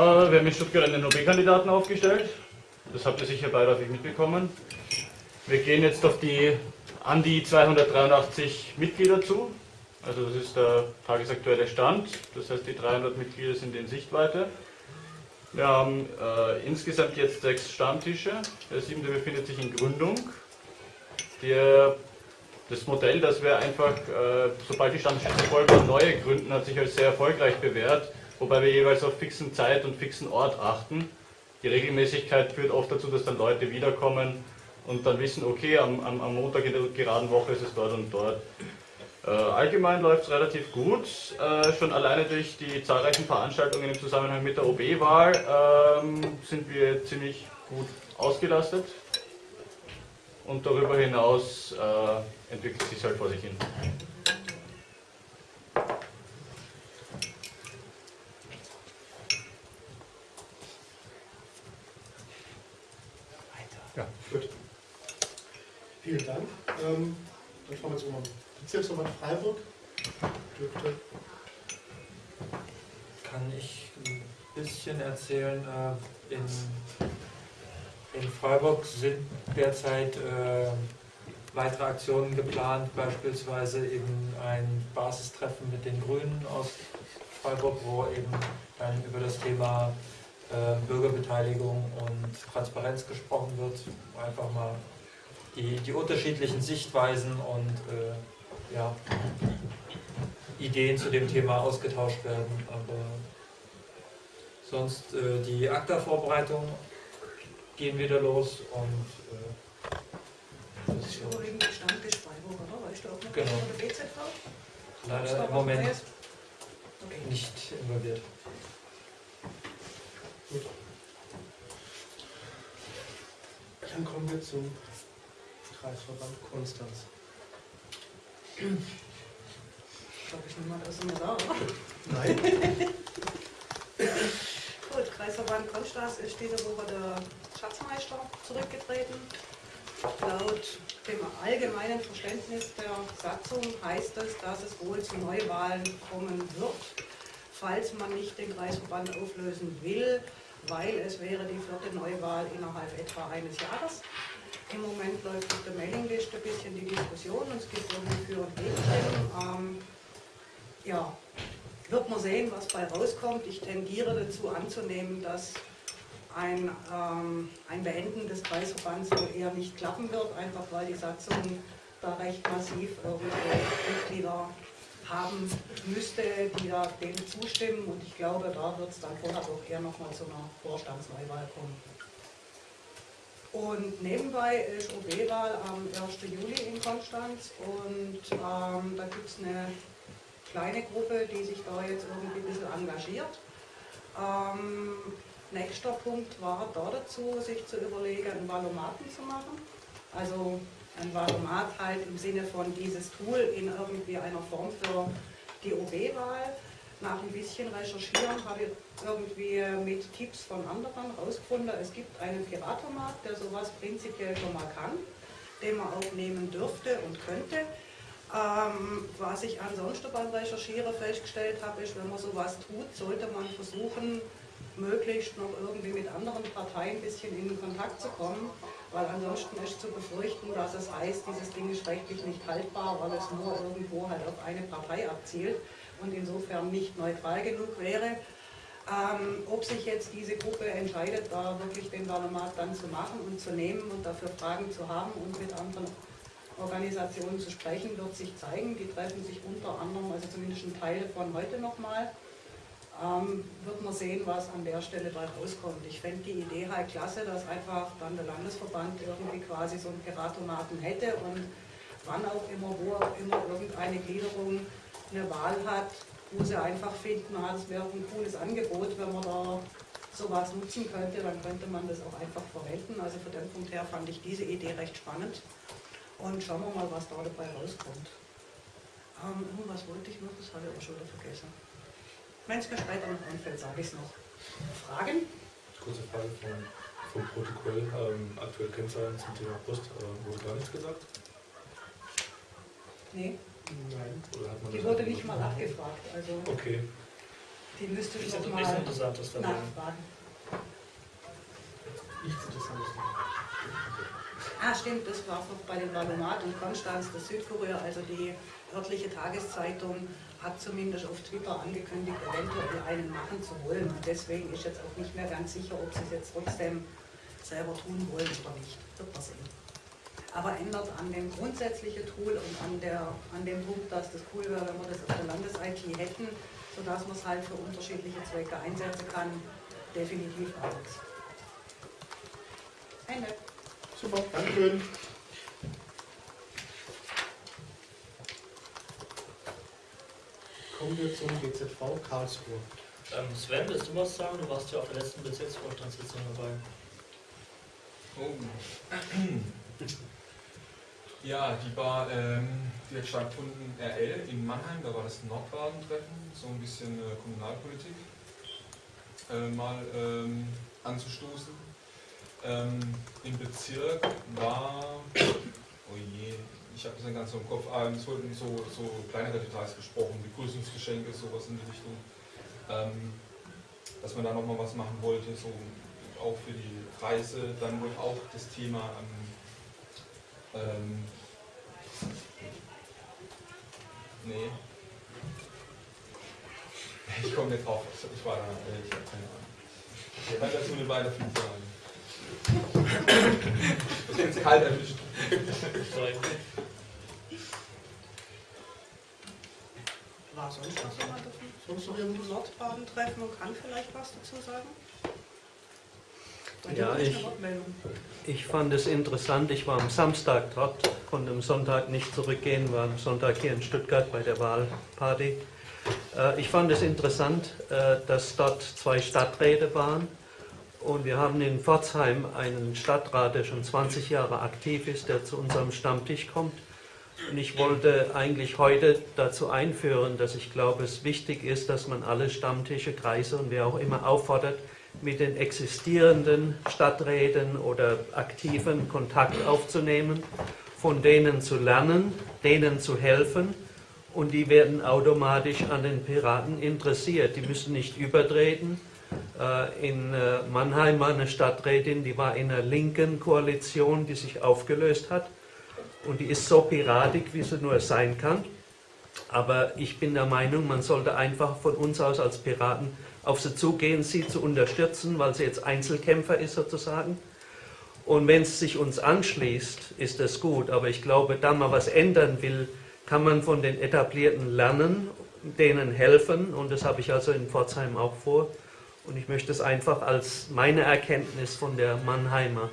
Äh, wir haben in Stuttgart einen OB-Kandidaten aufgestellt. Das habt ihr sicher beiläufig mitbekommen. Wir gehen jetzt auf die an die 283 Mitglieder zu. Also das ist der tagesaktuelle Stand. Das heißt, die 300 Mitglieder sind in Sichtweite. Wir haben äh, insgesamt jetzt sechs Stammtische. Der siebte befindet sich in Gründung. Der, das Modell, das wir einfach, äh, sobald die Stammtische voll waren, neue gründen, hat sich als sehr erfolgreich bewährt, wobei wir jeweils auf fixen Zeit und fixen Ort achten. Die Regelmäßigkeit führt oft dazu, dass dann Leute wiederkommen und dann wissen, okay, am, am, am Montag in der geraden Woche ist es dort und dort. Äh, allgemein läuft es relativ gut, äh, schon alleine durch die zahlreichen Veranstaltungen im Zusammenhang mit der OB-Wahl ähm, sind wir ziemlich gut ausgelastet und darüber hinaus äh, entwickelt sich halt vor sich hin. Ja, gut. Vielen Dank. Ähm, dann schauen wir mal Bezirksverband Freiburg. Dürfte. Kann ich ein bisschen erzählen. Äh, in, in Freiburg sind derzeit äh, weitere Aktionen geplant, beispielsweise eben ein Basistreffen mit den Grünen aus Freiburg, wo eben dann über das Thema äh, Bürgerbeteiligung und Transparenz gesprochen wird. Einfach mal die, die unterschiedlichen Sichtweisen und äh, ja, Ideen zu dem Thema ausgetauscht werden. Aber sonst äh, die ACTA-Vorbereitung gehen wieder los und äh, das ist übrigens Stammtisch Freiburg, oder? Weißt du auch noch Genau. von der BZV? leider im Moment nicht involviert. Gut. Dann kommen wir zum Kreisverband Konstanz. Ich glaube, ich nehme mal das immer da, oder? Nein? Gut, Kreisverband Konstanz ist diese Woche der Schatzmeister zurückgetreten. Laut dem allgemeinen Verständnis der Satzung heißt es, dass es wohl zu Neuwahlen kommen wird, falls man nicht den Kreisverband auflösen will, weil es wäre die vierte Neuwahl innerhalb etwa eines Jahres. Im Moment läuft auf der Mailingliste ein bisschen die Diskussion und es gibt irgendwie Für- und Gegenstimmen. Ähm, ja, wird man sehen, was bei rauskommt. Ich tendiere dazu anzunehmen, dass ein, ähm, ein Beenden des Kreisverbands wohl eher nicht klappen wird, einfach weil die Satzung da recht massiv irgendwelche Mitglieder haben müsste, die da dem zustimmen. Und ich glaube, da wird es dann vorher doch eher nochmal zu einer Vorstandsneuwahl kommen. Und nebenbei ist OB-Wahl am 1. Juli in Konstanz und ähm, da gibt es eine kleine Gruppe, die sich da jetzt irgendwie ein bisschen engagiert. Ähm, nächster Punkt war da dazu, sich zu überlegen, einen Valomaten zu machen. Also ein Valomat halt im Sinne von dieses Tool in irgendwie einer Form für die OB-Wahl. Nach ein bisschen Recherchieren habe ich irgendwie mit Tipps von anderen herausgefunden, es gibt einen Piratomat, der sowas prinzipiell schon mal kann, den man auch nehmen dürfte und könnte. Ähm, was ich ansonsten beim Recherchieren festgestellt habe, ist, wenn man sowas tut, sollte man versuchen, möglichst noch irgendwie mit anderen Parteien ein bisschen in Kontakt zu kommen, weil ansonsten ist zu befürchten, dass es heißt, dieses Ding ist rechtlich nicht haltbar, weil es nur irgendwo halt auf eine Partei abzielt und insofern nicht neutral genug wäre. Ähm, ob sich jetzt diese Gruppe entscheidet, da wirklich den Valomat dann zu machen und zu nehmen und dafür Fragen zu haben und mit anderen Organisationen zu sprechen, wird sich zeigen. Die treffen sich unter anderem, also zumindest ein Teil von heute nochmal. Ähm, wird man sehen, was an der Stelle da rauskommt. Ich fände die Idee halt klasse, dass einfach dann der Landesverband irgendwie quasi so einen Piratomaten hätte und wann auch immer, wo auch immer irgendeine Gliederung eine Wahl hat, wo sie einfach finden, das wäre ein cooles Angebot, wenn man da sowas nutzen könnte, dann könnte man das auch einfach verwenden. Also von dem Punkt her fand ich diese Idee recht spannend. Und schauen wir mal, was da dabei rauskommt. Ähm, irgendwas wollte ich noch, das habe ich aber schon wieder vergessen. Wenn es mir später noch einfällt, sage ich es noch. Fragen? Kurze Frage vom, vom Protokoll. Ähm, aktuell Kennzahlen zum Thema Post. Äh, wurde gar nichts gesagt? Nee, Nein. Oder hat man die wurde nicht mal abgefragt. Also Okay. Die müsste ich noch das mal nichts Interessantes dabei? nachfragen. Nichts Interessantes. Ah, stimmt, das war noch bei den Valomat und Konstanz, das Südkurier, also die örtliche Tageszeitung, hat zumindest auf Twitter angekündigt, eventuell einen machen zu wollen. Und deswegen ist jetzt auch nicht mehr ganz sicher, ob sie es jetzt trotzdem selber tun wollen oder nicht. Wird man sehen. Aber ändert an dem grundsätzlichen Tool und an, der, an dem Punkt, dass das cool wäre, wenn wir das auf der Landes-IT hätten, sodass man es halt für unterschiedliche Zwecke einsetzen kann, definitiv auch nichts. Ende. Super, Dankeschön. Kommen wir zum GZV Karlsruhe. Ähm, Sven, willst du was sagen? Du warst ja auf der letzten Bezirksvorstandssitzung dabei. Oh. Ja, die war, ähm, die hat stattgefunden RL in Mannheim, da war das Nordbaden-Treffen, so ein bisschen äh, Kommunalpolitik äh, mal ähm, anzustoßen. Ähm, Im Bezirk war, oh je, ich habe das nicht ganz so im Kopf, ah, es wurden so, so kleinere Details besprochen, Begrüßungsgeschenke, sowas in die Richtung. Ähm, dass man da nochmal was machen wollte, so auch für die Reise. Dann wurde auch das Thema ähm, ähm, nee. Ich komme nicht drauf. Ich war da, ich habe keine Ahnung. Ich kann dazu eine weiter viel sagen. Das ist jetzt kalt erwischt. Sorry. War sonst noch jemand Sonst noch dem irgendwas? Nordbaden-Treffen und kann vielleicht was dazu sagen? Ja, ich-. Ich fand es interessant, ich war am Samstag dort, konnte am Sonntag nicht zurückgehen, war am Sonntag hier in Stuttgart bei der Wahlparty. Äh, Ich fand es interessant, äh, dass dort zwei Stadträte waren und wir haben in Pforzheim einen Stadtrat, der schon 20 Jahre aktiv ist, der zu unserem Stammtisch kommt. Und ich wollte eigentlich heute dazu einführen, dass ich glaube, es wichtig ist, dass man alle Stammtische, Kreise und wer auch immer auffordert, mit den existierenden Stadträten oder Aktiven Kontakt aufzunehmen, von denen zu lernen, denen zu helfen und die werden automatisch an den Piraten interessiert. Die müssen nicht übertreten. Äh, In äh, Mannheim war eine Stadträtin, die war in einer linken Koalition, die sich aufgelöst hat und die ist so piratig, wie sie nur sein kann. Aber ich bin der Meinung, man sollte einfach von uns aus als Piraten auf sie zugehen, sie zu unterstützen, weil sie jetzt Einzelkämpfer ist sozusagen. Und wenn es sich uns anschließt, ist das gut. Aber ich glaube, da man was ändern will, kann man von den Etablierten lernen, denen helfen. Und das habe ich also in Pforzheim auch vor. Und ich möchte es einfach als meine Erkenntnis von der Mannheimer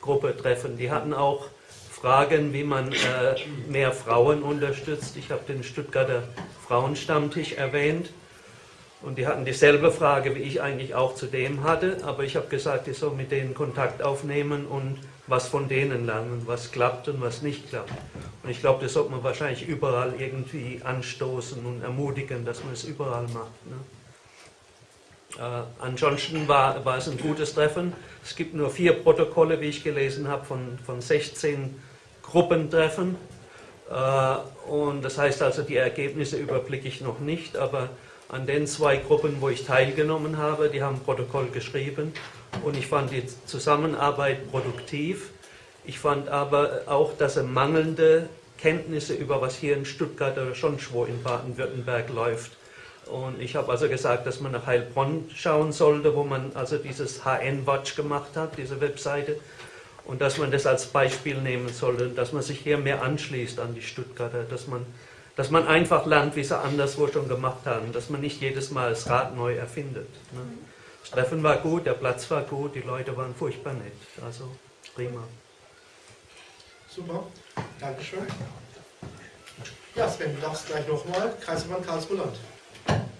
Gruppe treffen. Die hatten auch Fragen, wie man äh, mehr Frauen unterstützt. Ich habe den Stuttgarter Frauenstammtisch erwähnt. Und die hatten dieselbe Frage, wie ich eigentlich auch zu dem hatte. Aber ich habe gesagt, ich soll mit denen Kontakt aufnehmen und was von denen lernen, was klappt und was nicht klappt. Und ich glaube, das sollte man wahrscheinlich überall irgendwie anstoßen und ermutigen, dass man es überall macht. Ne? Äh, ansonsten war, war es ein gutes Treffen. Es gibt nur vier Protokolle, wie ich gelesen habe, von, von 16 Gruppentreffen. Äh, und das heißt also, die Ergebnisse überblicke ich noch nicht, aber an den zwei Gruppen, wo ich teilgenommen habe, die haben Protokoll geschrieben und ich fand die Zusammenarbeit produktiv. Ich fand aber auch, dass er mangelnde Kenntnisse über was hier in Stuttgart oder sonst wo in Baden-Württemberg läuft. Und ich habe also gesagt, dass man nach Heilbronn schauen sollte, wo man also dieses HN Watch gemacht hat, diese Webseite, und dass man das als Beispiel nehmen sollte, dass man sich hier mehr anschließt an die Stuttgarter, dass man, dass man einfach lernt, wie sie anderswo schon gemacht haben, dass man nicht jedes Mal das Rad neu erfindet. Ne? Das Treffen war gut, der Platz war gut, die Leute waren furchtbar nett, also prima. Super, Dankeschön. Ja, Sven, du darfst gleich nochmal. Kreisverband Karlsruhe-Land.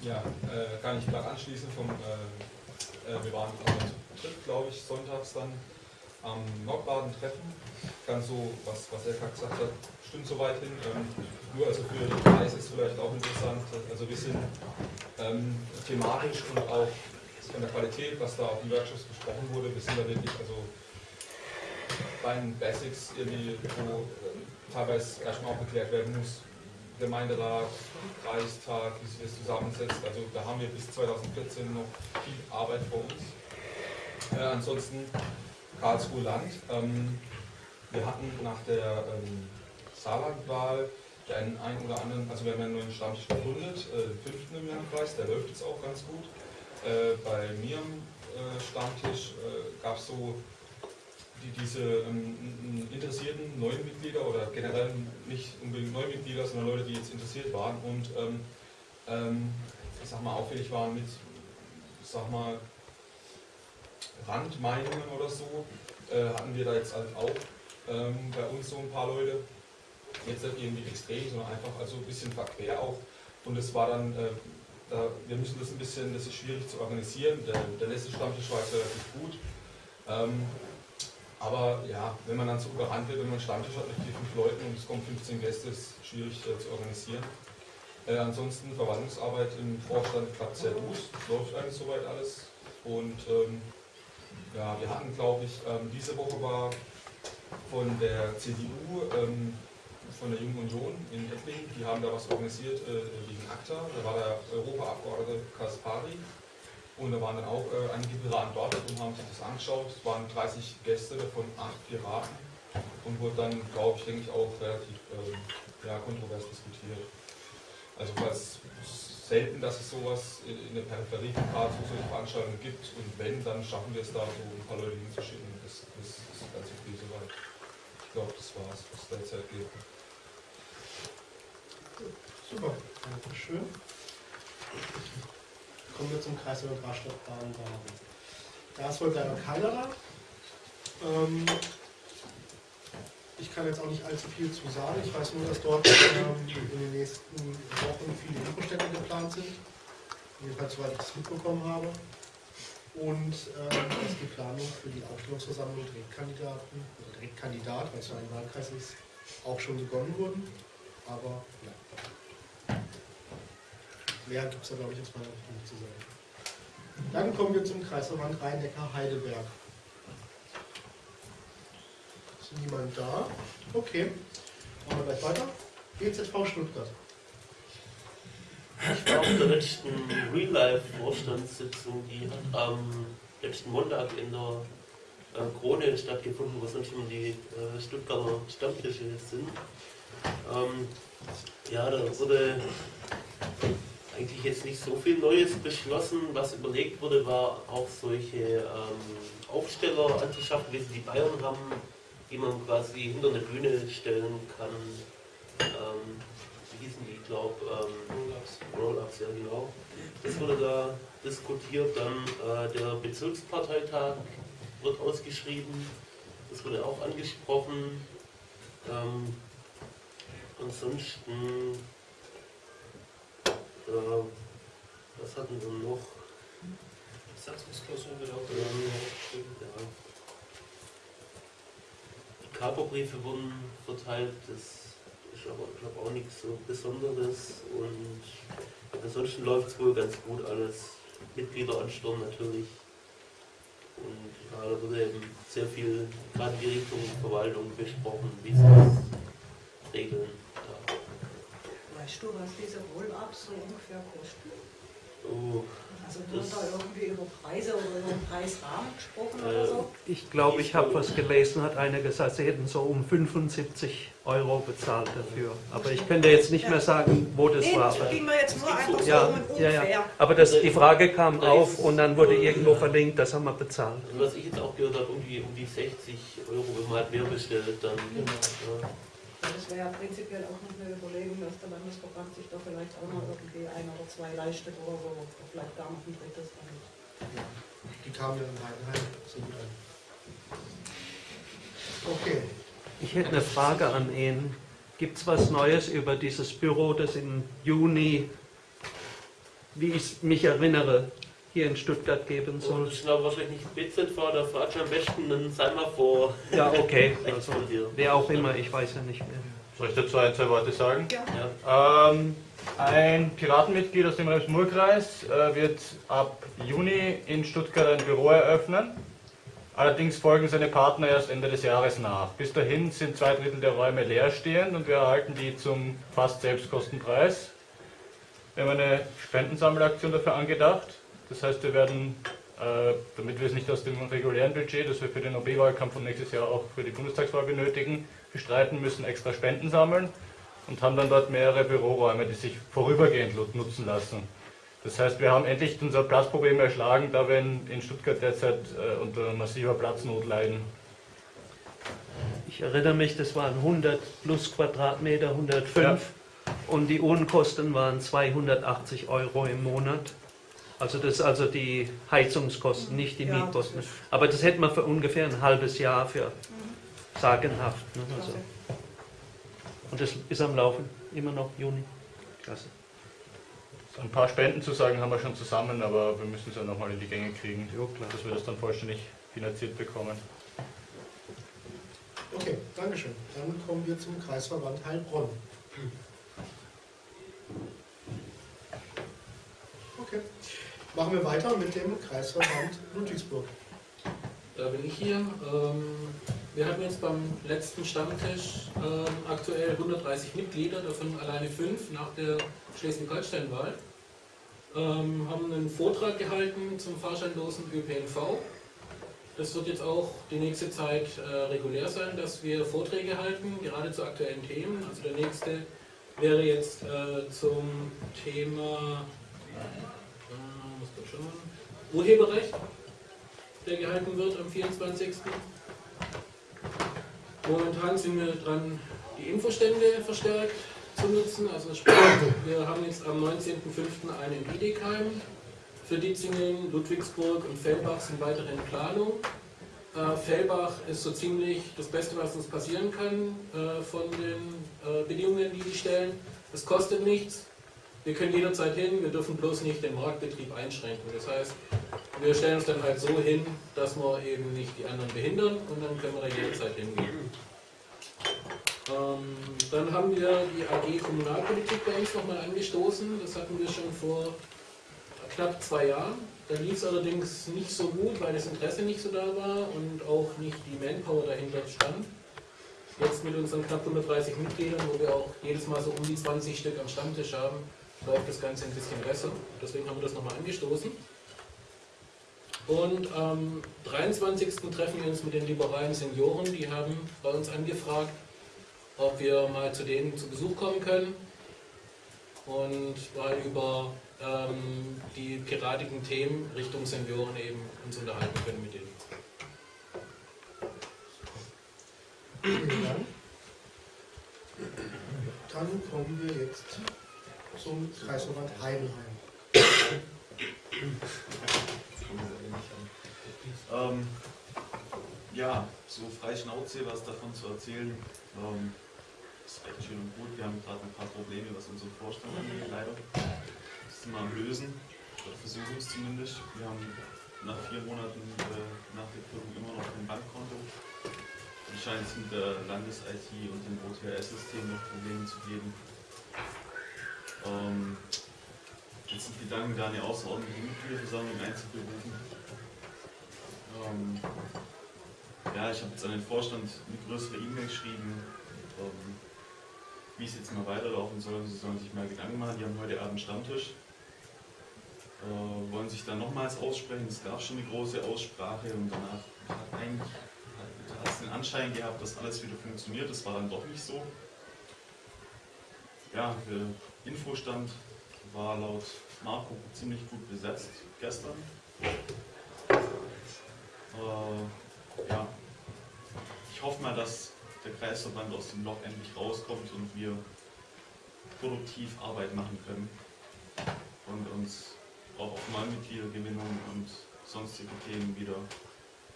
Ja, äh, kann ich gerade anschließen vom, äh, äh, wir waren zu dritt, glaube ich, sonntags dann am Nordbaden-Treffen. Ganz so, was, was Erka gesagt hat, stimmt soweit hin. Ähm, nur also für Kreis ist vielleicht auch interessant. Also wir sind ähm, thematisch und auch von der Qualität, was da auf den Workshops besprochen wurde, wir sind da wirklich also bei den Basics irgendwie, wo ähm, teilweise erstmal auch geklärt werden muss, Gemeinderat, Kreistag, wie sich das zusammensetzt. Also da haben wir bis 2014 noch viel Arbeit vor uns. Äh, ansonsten Karlsruhe Land. Ähm, wir hatten nach der ähm, Saarlandwahl den einen oder anderen, also wir haben einen neuen Stammtisch gegründet, äh, fünften im Landkreis, der läuft jetzt auch ganz gut. Äh, bei mir am äh, Stammtisch äh, gab es so die, diese ähm, interessierten neuen Mitglieder oder generell nicht unbedingt neue Mitglieder, sondern Leute, die jetzt interessiert waren und ähm, ähm, ich sag mal auffällig waren mit, sag mal, Randmeinungen oder so, äh, hatten wir da jetzt halt auch ähm, bei uns so ein paar Leute, jetzt irgendwie extrem, sondern einfach also ein bisschen verquer auch. Und es war dann, äh, da, wir müssen das ein bisschen, das ist schwierig zu organisieren. Der, der letzte Stammtisch war jetzt relativ gut. Ähm, aber ja, wenn man dann so überrannt wird, wenn man einen Stammtisch hat mit vier, fünf Leuten und es kommen 15 Gäste, ist schwierig äh, zu organisieren. Äh, ansonsten Verwaltungsarbeit im Vorstand klappt sehr gut, es läuft eigentlich soweit alles. Und ähm, ja, wir hatten, glaube ich, ähm, diese Woche war von der CDU, ähm, von der Jungen Union in Ettlingen, die haben da was organisiert äh, wegen ACTA. Da war der Europaabgeordnete Kaspari und da waren dann auch äh, einige Piraten dort und haben sich das angeschaut. Es waren 30 Gäste, davon 8 Piraten und wurde dann, glaube ich, denke ich, auch relativ ähm, ja, kontrovers diskutiert. Also ist selten, dass es sowas in, in der Peripherie von Karlsruhe solche Veranstaltungen gibt und wenn, dann schaffen wir es da so ein paar Leute hinzuschicken. Das, das ist ganz okay soweit. Ich glaube, das war es, was derzeit geht. Super, Dankeschön. Kommen wir zum Kreis der Rastattbahn Baden. Da ist wohl leider keiner. Ähm, ich kann jetzt auch nicht allzu viel zu sagen. Ich weiß nur, dass dort ähm, in den nächsten Wochen viele Infostände geplant sind. Jedenfalls, soweit ich das mitbekommen habe. Und ähm, dass die Planung für die Aufstellungsversammlung Direktkandidaten oder Direktkandidat, weil es ja ein Wahlkreis ist, auch schon begonnen wurden. Aber ja. Mehr gibt es da, glaube ich, aus meiner nicht zu sagen. Dann kommen wir zum Kreisverband Rhein-Neckar-Heidelberg. Ist niemand da? Okay. Machen wir gleich weiter. GZV Stuttgart. Ich war auf der letzten Real-Life-Vorstandssitzung, die hat am letzten Montag in der Krone stattgefunden, wo sonst immer die äh, Stuttgarter Stammtische sind. Ähm, ja, da wurde eigentlich jetzt nicht so viel Neues beschlossen. Was überlegt wurde, war auch solche ähm, Aufsteller anzuschaffen, wie sie die Bayern haben, die man quasi hinter eine Bühne stellen kann. Ähm, wie hießen die, ich glaube, ähm, Roll-Ups, ja genau. Das wurde da diskutiert. Dann äh, der Bezirksparteitag wird ausgeschrieben. Das wurde auch angesprochen. Ähm, ansonsten äh, was hatten wir noch? Satzungsklausur wird auch Ähm, ja. Die Kaperbriefe wurden verteilt, das ist aber, glaube, auch nichts so Besonderes. Und ansonsten läuft es wohl ganz gut alles. Mitgliederansturm natürlich. Und ja, da wurde eben sehr viel, gerade die Richtung Verwaltung besprochen, wie sie das regeln. Weißt du, was diese Roll-Ups so ungefähr kosten? Oh, Also wird Das- da irgendwie über Preise oder über einen Preisrahmen gesprochen Äh, oder so? Ich glaube, ich habe was gelesen, hat einer gesagt, sie hätten so um 75 Euro bezahlt dafür. Aber ich könnte jetzt nicht mehr sagen, wo das Nee, war. das Aber, ging mir jetzt nur einfach so Ja, um ein ja, ja. aber das, die Frage kam auf und dann wurde irgendwo verlinkt, das haben wir bezahlt. Also was ich jetzt auch gehört habe, irgendwie um die 60 Euro, wenn man halt mehr bestellt, dann. Ja. Das wäre ja prinzipiell auch noch eine Überlegung, dass der Landesverband sich da vielleicht auch noch irgendwie ein oder zwei leistet oder so. Oder vielleicht gar noch ein drittes. Dann. Die kamen ja in Heidenheim so gut an. Okay. Ich hätte eine Frage an ihn. Gibt es was Neues über dieses Büro, das im Juni, wie ich mich erinnere, hier in Stuttgart geben Und soll? das ist aber wahrscheinlich nicht BZV, da fragt am besten, dann sei mal vor Ja, okay. Also, wer auch immer, ich weiß ja nicht mehr. Soll ich dazu ein, zwei Worte sagen? Ja. Ja. Ähm, ein Piratenmitglied aus dem Rems-Murr-Kreis äh, wird ab Juni in Stuttgart ein Büro eröffnen. Allerdings folgen seine Partner erst Ende des Jahres nach. Bis dahin sind zwei Drittel der Räume leerstehend und wir erhalten die zum fast Selbstkostenpreis. Wir haben eine Spendensammelaktion dafür angedacht. Das heißt, wir werden, äh, damit wir es nicht aus dem regulären Budget, das wir für den OB-Wahlkampf und nächstes Jahr auch für die Bundestagswahl benötigen, bestreiten müssen, extra Spenden sammeln und haben dann dort mehrere Büroräume, die sich vorübergehend nutzen lassen. Das heißt, wir haben endlich unser Platzproblem erschlagen, da wir in, in Stuttgart derzeit äh, unter massiver Platznot leiden. Ich erinnere mich, das waren 100 plus Quadratmeter, 105 ja. und die Unkosten waren 280 Euro im Monat. Also das ist also die Heizungskosten, nicht die ja, Mietkosten. Das Aber das hätten wir für ungefähr ein halbes Jahr für mhm. sagenhaft. Ne? Also. Und das ist am Laufen, immer noch Juni. Klasse. Ein paar Spendenzusagen haben wir schon zusammen, aber wir müssen es ja nochmal in die Gänge kriegen, jo, dass wir das dann vollständig finanziert bekommen. Okay, Dankeschön. Dann kommen wir zum Kreisverband Heilbronn. Okay. Machen wir weiter mit dem Kreisverband Ludwigsburg. Da bin ich hier. Ähm, wir hatten jetzt beim letzten Stammtisch ähm, aktuell 130 Mitglieder, davon alleine fünf nach der Schleswig-Holstein-Wahl. Ähm, haben einen Vortrag gehalten zum fahrscheinlosen ÖPNV. Das wird jetzt auch die nächste Zeit äh, regulär sein, dass wir Vorträge halten, gerade zu aktuellen Themen. Also der nächste wäre jetzt äh, zum Thema äh, Urheberrecht, der gehalten wird am 24. Momentan sind wir dran, die Infostände verstärkt zu nutzen. Also sprich, wir haben jetzt am 19.05. einen in Wiedekheim. Für Dietzingen, Ludwigsburg und Fellbach sind weitere in Planung. Äh, Fellbach ist so ziemlich das Beste, was uns passieren kann äh, von den äh, Bedingungen, die die stellen. Es kostet nichts. Wir können jederzeit hin, wir dürfen bloß nicht den Marktbetrieb einschränken. Das heißt, wir stellen uns dann halt so hin, dass wir eben nicht die anderen behindern und dann können wir da jederzeit hingehen. Ähm, dann haben wir die AG Kommunalpolitik bei uns nochmal angestoßen. Das hatten wir schon vor knapp zwei Jahren. Da lief es allerdings nicht so gut, weil das Interesse nicht so da war und auch nicht die Manpower dahinter stand. Jetzt mit unseren knapp 130 Mitgliedern, wo wir auch jedes Mal so um die 20 Stück am Stammtisch haben, läuft das Ganze ein bisschen besser. Deswegen haben wir das nochmal angestoßen. Und am 23. treffen wir uns mit den liberalen Senioren. Die haben bei uns angefragt, ob wir mal zu denen zu Besuch kommen können und mal über ähm, die piratigen Themen Richtung Senioren eben uns unterhalten können mit denen. Vielen Dank. Dann kommen wir jetzt zum Kreisverband Heidenheim. Ähm, ja, so frei Schnauze was davon zu erzählen, ähm, ist recht schön und gut. Wir haben gerade ein paar Probleme, was unseren Vorstand angeht, leider. Das sind wir am Lösen, oder versuchen es zumindest. Wir haben nach vier Monaten äh, nach der Gründung immer noch ein Bankkonto. Es mit der Landes-IT und dem OTRS-System noch Probleme zu geben. Ähm, jetzt sind Gedanken, da eine außerordentliche Mitgliederversammlung einzuberufen. Ähm, ja, ich habe jetzt an den Vorstand eine größere E-Mail geschrieben, ähm, wie es jetzt mal weiterlaufen soll. Sie sollen sich mal Gedanken machen. Die haben heute Abend Stammtisch. Äh, wollen sich dann nochmals aussprechen. Es gab schon eine große Aussprache und danach hat hat es den Anschein gehabt, dass alles wieder funktioniert. Das war dann doch nicht so. Ja, der Infostand war laut Marco ziemlich gut besetzt gestern. Äh, ja, ich hoffe mal, dass der Kreisverband aus dem Loch endlich rauskommt und wir produktiv Arbeit machen können und uns auch auf Neumitgliedergewinnung und sonstige Themen wieder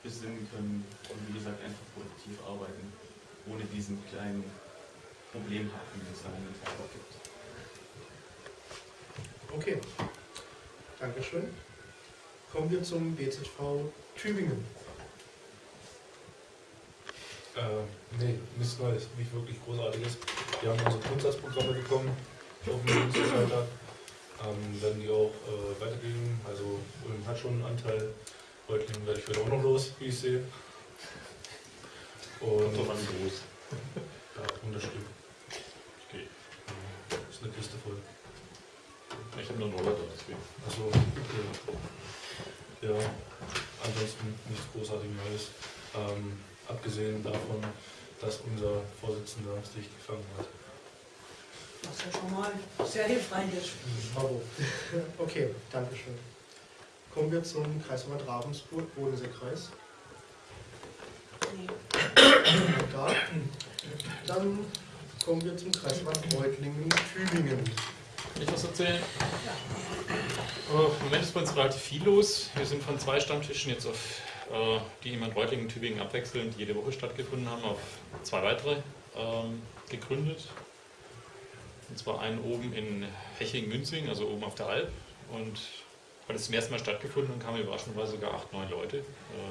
besinnen können und wie gesagt einfach produktiv arbeiten, ohne diesen kleinen Problemhaken, den es da momentan gibt. Okay, Dankeschön. Kommen wir zum BZV Tübingen. Äh, nee, nichts Neues, nicht wirklich Großartiges. Wir haben unsere Grundsatzprogramme bekommen auf dem Bundesparteitag. Ähm, werden die auch äh, weitergeben. Also Ulm hat schon einen Anteil Reutlingen werde ich heute auch noch los, wie ich sehe. Und Doch an groß. ja, Unterstück. Ist eine Kiste voll. Ich habe nur einen Roller da, deswegen. Achso, okay. Ja, ansonsten nichts großartig Neues. Ähm, abgesehen davon, dass unser Vorsitzender sich gefangen hat. Was ja schon mal sehr hilfreich ist. Bravo. Okay, danke schön. Kommen wir zum Kreisverband Ravensburg, Bodenseekreis. Nee. Da. Dann kommen wir zum Kreisverband Reutlingen, Tübingen. Kann ich was erzählen? Äh, Im Moment ist bei uns relativ viel los. Wir sind von zwei Stammtischen jetzt auf, äh, die in Reutlingen Tübingen abwechselnd jede Woche stattgefunden haben, auf zwei weitere ähm, gegründet. Und zwar einen oben in Heching-Münzing, also oben auf der Alp. Und weil es zum ersten Mal stattgefunden und kamen überraschenderweise sogar acht, neun Leute, äh,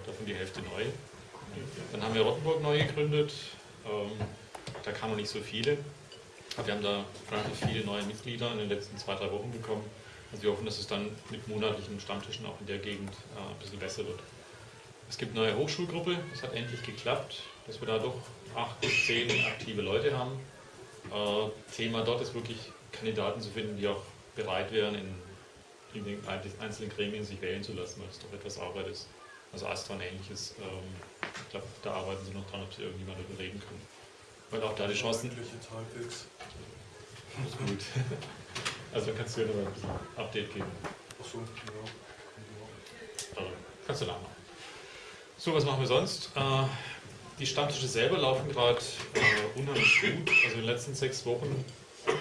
davon die Hälfte neu. Dann haben wir Rottenburg neu gegründet. Ähm, da kamen noch nicht so viele. Aber wir haben da relativ viele neue Mitglieder in den letzten zwei, drei Wochen bekommen. Also wir hoffen, dass es dann mit monatlichen Stammtischen auch in der Gegend äh, ein bisschen besser wird. Es gibt eine neue Hochschulgruppe, das hat endlich geklappt, dass wir da doch acht bis zehn aktive Leute haben. Äh, Thema dort ist wirklich Kandidaten zu finden, die auch bereit wären, in, in den einzelnen Gremien sich wählen zu lassen, weil es doch etwas Arbeit ist. Also Astra und ähnliches, ähm, ich glaube, da arbeiten sie noch dran, ob sie irgendjemand überreden können. Weil auch da die Chancen. Halbwegs. Ist gut. Also kannst du ja noch ein Update geben. Achso, ja. Also, kannst du nachmachen. So, was machen wir sonst? Äh, die Stammtische selber laufen gerade äh, unheimlich gut. Also in den letzten sechs Wochen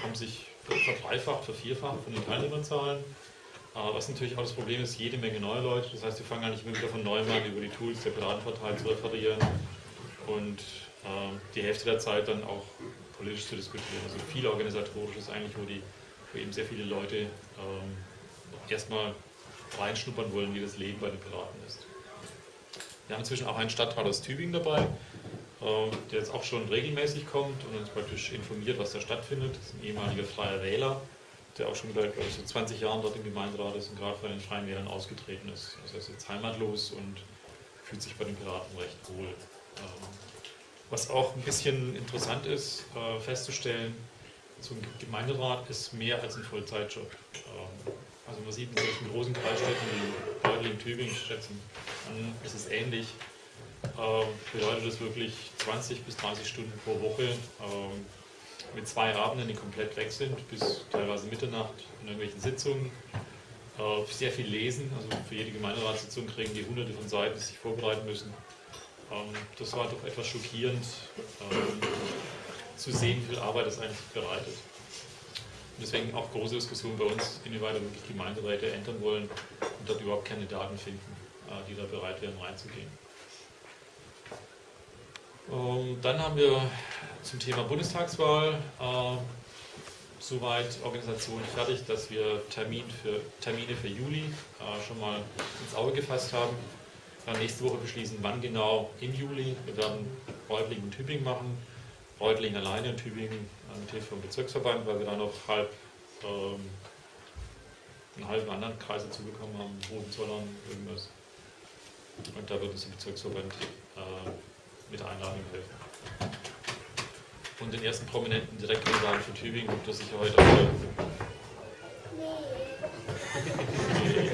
haben sich verdreifacht, vervierfacht von den Teilnehmerzahlen. Äh, was natürlich auch das Problem ist, jede Menge neue Leute. Das heißt, wir fangen gar nicht immer wieder von neuem an, über die Tools der Piratenpartei zu referieren und äh, die Hälfte der Zeit dann auch politisch zu diskutieren. Also viel organisatorisches eigentlich, wo, die, wo eben sehr viele Leute ähm, erstmal reinschnuppern wollen, wie das Leben bei den Piraten ist. Wir haben inzwischen auch einen Stadtrat aus Tübingen dabei, äh, der jetzt auch schon regelmäßig kommt und uns praktisch informiert, was da stattfindet. Das ist ein ehemaliger freier Wähler, der auch schon seit so 20 Jahren dort im Gemeinderat ist und gerade von den Freien Wählern ausgetreten ist. Also er ist jetzt heimatlos und fühlt sich bei den Piraten recht wohl. Ähm, was auch ein bisschen interessant ist, äh, festzustellen, so ein Gemeinderat ist mehr als ein Vollzeitjob. Ähm, also man sieht in solchen großen Kreisstädten wie Reutlingen, Tübingen, Stettin, dann ist es ähnlich. Ähm, bedeutet das wirklich 20 bis 30 Stunden pro Woche mit zwei Abenden, die komplett weg sind, bis teilweise Mitternacht in irgendwelchen Sitzungen. Äh, sehr viel lesen, also für jede Gemeinderatssitzung kriegen die hunderte von Seiten, die sich vorbereiten müssen. Ähm, das war doch etwas schockierend ähm, zu sehen, wie viel Arbeit das eigentlich bereitet. Und deswegen auch große Diskussion bei uns, inwieweit wir wirklich Gemeinderäte ändern wollen und dort überhaupt Kandidaten finden, äh, die da bereit wären reinzugehen. Ähm, dann haben wir zum Thema Bundestagswahl soweit Organisation fertig, dass wir Termin für, Termine für Juli äh, schon mal ins Auge gefasst haben. Dann nächste Woche beschließen, wann genau im Juli. Wir werden Reutlingen und Tübingen machen. Reutlingen alleine und Tübingen mit Hilfe vom Bezirksverband, weil wir da noch halb, ähm, einen halben anderen Kreis dazu bekommen haben, Hohenzollern, irgendwas. Und da wird uns der Bezirksverband äh, mit der Einladung helfen. Und den ersten prominenten Direktkandidaten für Tübingen gibt es sicher heute auch.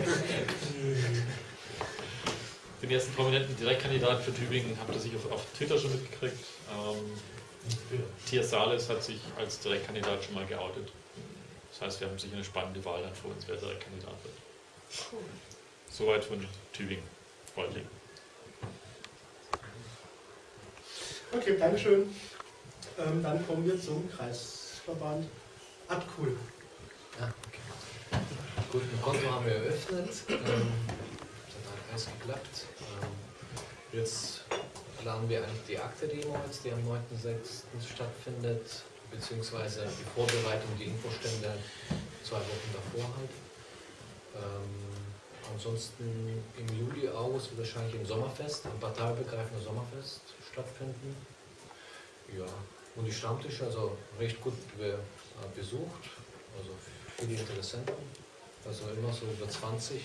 Den ersten prominenten Direktkandidaten für Tübingen habt ihr sicher auf, auf Twitter schon mitgekriegt. Ähm, Tias Sales hat sich als Direktkandidat schon mal geoutet. Das heißt, wir haben sicher eine spannende Wahl dann vor uns, wer Direktkandidat wird. Soweit von Tübingen, Freundling. Okay, Dankeschön. Ähm, dann kommen wir zum Kreisverband Abkul. Ja, okay. Gut, im Konto haben wir eröffnet. Ähm, das hat alles geklappt. Jetzt planen wir eigentlich die Akte-Demo die am 9.6. stattfindet, beziehungsweise die Vorbereitung, die Infostände zwei Wochen davor halt. Ähm, ansonsten im Juli, August wird wahrscheinlich im Sommerfest, ein parteibegreifender Sommerfest stattfinden. Ja, und die Stammtische, also recht gut äh, besucht, also viele Interessenten, also immer so über 20.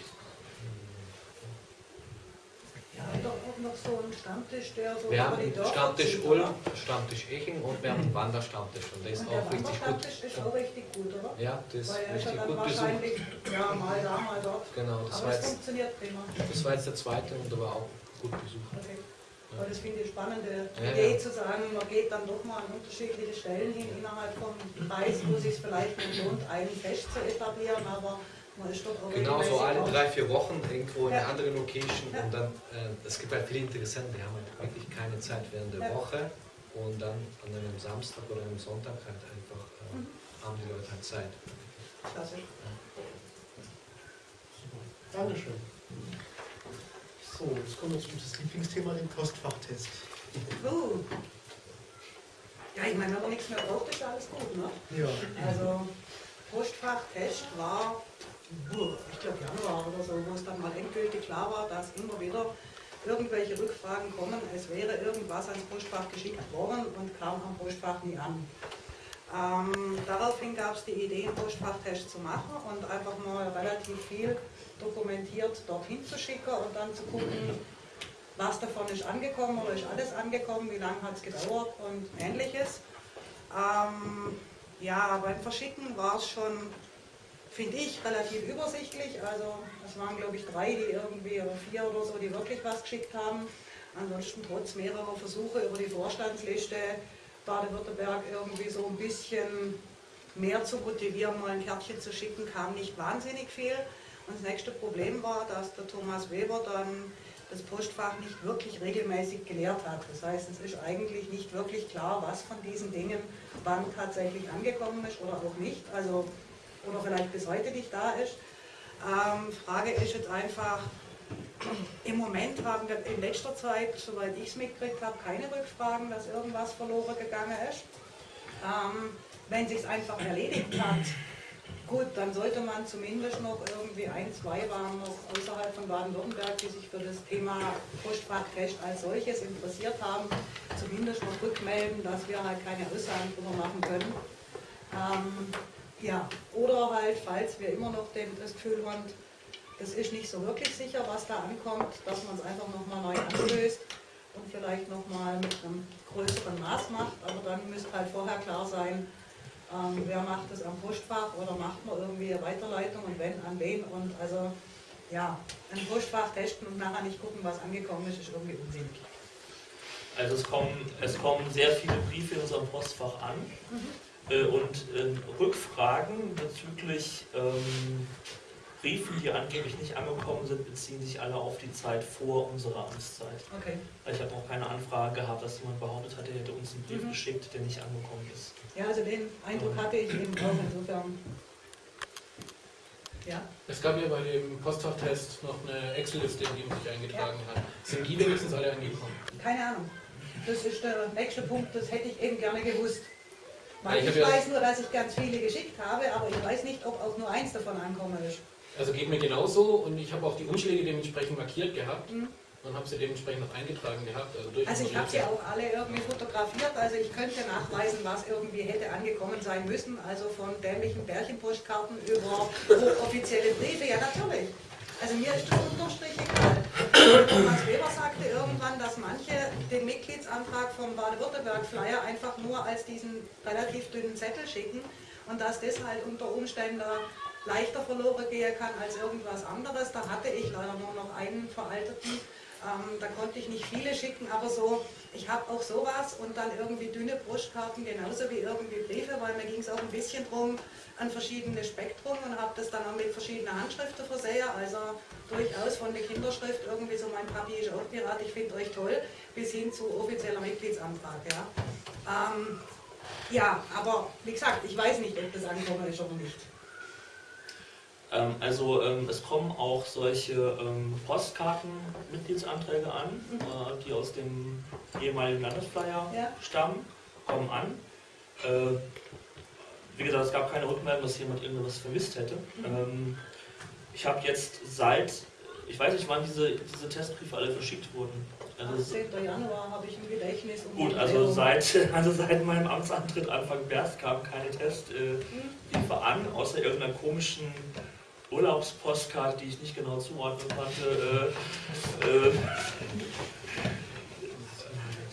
Ja, doch auch noch so ein Stammtisch, der so Wir haben Dörfer Stammtisch Ulm? Stammtisch Eching und wir haben einen Wanderstammtisch und der ist Und der auch richtig gut. Wanderstammtisch ist auch richtig gut, oder? Ja, das ist Weil ist ja richtig dann gut besucht. wahrscheinlich, ja, mal da, mal dort. Genau, das Aber war es jetzt, funktioniert prima. das war jetzt der zweite und der war auch gut besucht. Okay. Weil das finde ich eine spannende Ja, Idee ja. zu sagen, man geht dann doch mal an unterschiedliche Stellen hin innerhalb vom Kreis, wo es sich vielleicht nicht lohnt, einen Fest zu etablieren, aber Genau, so alle drei, vier Wochen irgendwo in Ja. eine andere Location Ja. und dann, äh, es gibt halt viele Interessenten, die haben halt wirklich keine Zeit während der Ja. Woche und dann an einem Samstag oder einem Sonntag halt einfach äh, Mhm. haben die Leute halt Zeit. Klasse. Dankeschön. So, jetzt kommen wir zu das Lieblingsthema, dem Postfachtest. Uh. Ja, ich meine, wenn man nichts mehr braucht, ist alles gut, ne? Ja. Also, Postfachtest war, ich glaube Januar oder so, wo es dann mal endgültig klar war, dass immer wieder irgendwelche Rückfragen kommen, es wäre irgendwas ans Postfach geschickt worden und kam am Postfach nie an. Ähm, daraufhin gab es die Idee, einen Postfachtest zu machen und einfach mal relativ viel dokumentiert dorthin zu schicken und dann zu gucken, was davon ist angekommen oder ist alles angekommen, wie lange hat es gedauert und ähnliches. Ähm, ja, beim Verschicken war es schon, finde ich, relativ übersichtlich. Also es waren, glaube ich, drei, die irgendwie, oder vier oder so, die wirklich was geschickt haben. Ansonsten trotz mehrerer Versuche über die Vorstandsliste Baden-Württemberg irgendwie so ein bisschen mehr zu motivieren, mal ein Kärtchen zu schicken, kam nicht wahnsinnig viel. Und das nächste Problem war, dass der Thomas Weber dann das Postfach nicht wirklich regelmäßig geleert hat. Das heißt, es ist eigentlich nicht wirklich klar, was von diesen Dingen wann tatsächlich angekommen ist oder auch nicht. Also, oder vielleicht bis heute nicht da ist. Ähm, Frage ist jetzt einfach, im Moment haben wir in letzter Zeit, soweit ich es mitgekriegt habe, keine Rückfragen, dass irgendwas verloren gegangen ist. Ähm, wenn sich einfach erledigt hat, gut, dann sollte man zumindest noch irgendwie ein, zwei waren noch außerhalb von Baden-Württemberg, die sich für das Thema Postfachtest als solches interessiert haben, zumindest noch rückmelden, dass wir halt keine Aussagen drüber machen können. Ähm, ja, oder halt, falls wir immer noch den, das Gefühl haben, das ist nicht so wirklich sicher, was da ankommt, dass man es einfach nochmal neu anstößt und vielleicht nochmal mit einem größeren Maß macht. Aber dann müsste halt vorher klar sein, ähm, wer macht das am Postfach oder macht man irgendwie eine Weiterleitung und wenn, an wen. Und also ja, ein Postfach testen und nachher nicht gucken, was angekommen ist, ist irgendwie unsinnig. Also es kommen, es kommen sehr viele Briefe in unserem Postfach an äh, und ähm, Rückfragen bezüglich ähm, Briefen, die angeblich nicht angekommen sind, beziehen sich alle auf die Zeit vor unserer Amtszeit. Okay. Ich habe auch keine Anfrage gehabt, dass jemand behauptet hat, er hätte uns einen Brief Mhm. geschickt, der nicht angekommen ist. Ja, also den Eindruck hatte ich eben auch insofern. Ja. Es gab ja bei dem Postfachtest noch eine Excel-Liste, in die man sich eingetragen hat. Sind die wenigstens alle angekommen? Keine Ahnung. Das ist der nächste Punkt, das hätte ich eben gerne gewusst. Weil ich ich weiß nur, dass ich ganz viele geschickt habe, aber ich weiß nicht, ob auch nur eins davon ankommen ist. Also geht mir genauso und ich habe auch die Umschläge dementsprechend markiert gehabt Mhm. und habe sie dementsprechend noch eingetragen gehabt. Also, Also ich habe sie auch alle irgendwie fotografiert, also ich könnte nachweisen, was irgendwie hätte angekommen sein müssen, also von dämlichen Bärchenpostkarten über offizielle Briefe, ja natürlich. Also mir ist das unterstrich egal. Thomas Weber sagte irgendwann, dass manche den Mitgliedsantrag vom Baden-Württemberg-Flyer einfach nur als diesen relativ dünnen Zettel schicken und dass das halt unter Umständen leichter verloren gehen kann als irgendwas anderes. Da hatte ich leider nur noch einen veralteten. Ähm, da konnte ich nicht viele schicken, aber so, ich habe auch sowas und dann irgendwie dünne Brustkarten genauso wie irgendwie Briefe, weil mir ging es auch ein bisschen drum an verschiedene Spektrum und habe das dann auch mit verschiedenen Handschriften versehen, also durchaus von der Kinderschrift irgendwie so mein Papi ist auch Pirat, ich finde euch toll, bis hin zu offizieller Mitgliedsantrag. Ja. Ähm, ja, aber wie gesagt, ich weiß nicht, ob das angekommen ist oder nicht. Ähm, also ähm, es kommen auch solche ähm, Postkarten-Mitgliedsanträge an, äh, die aus dem ehemaligen Landesflyer Ja. stammen, kommen an. Äh, wie gesagt, es gab keine Rückmeldung, dass jemand irgendwas vermisst hätte. Ähm, ich habe jetzt seit, ich weiß nicht, wann diese, diese Testbriefe alle verschickt wurden. Also es- 18. Januar habe ich im Gedächtnis. um Gut, also seit, also seit meinem Amtsantritt Anfang März kamen keine Testbriefe an, außer irgendeiner komischen Urlaubspostkarte, die ich nicht genau zuordnen konnte. Äh, äh,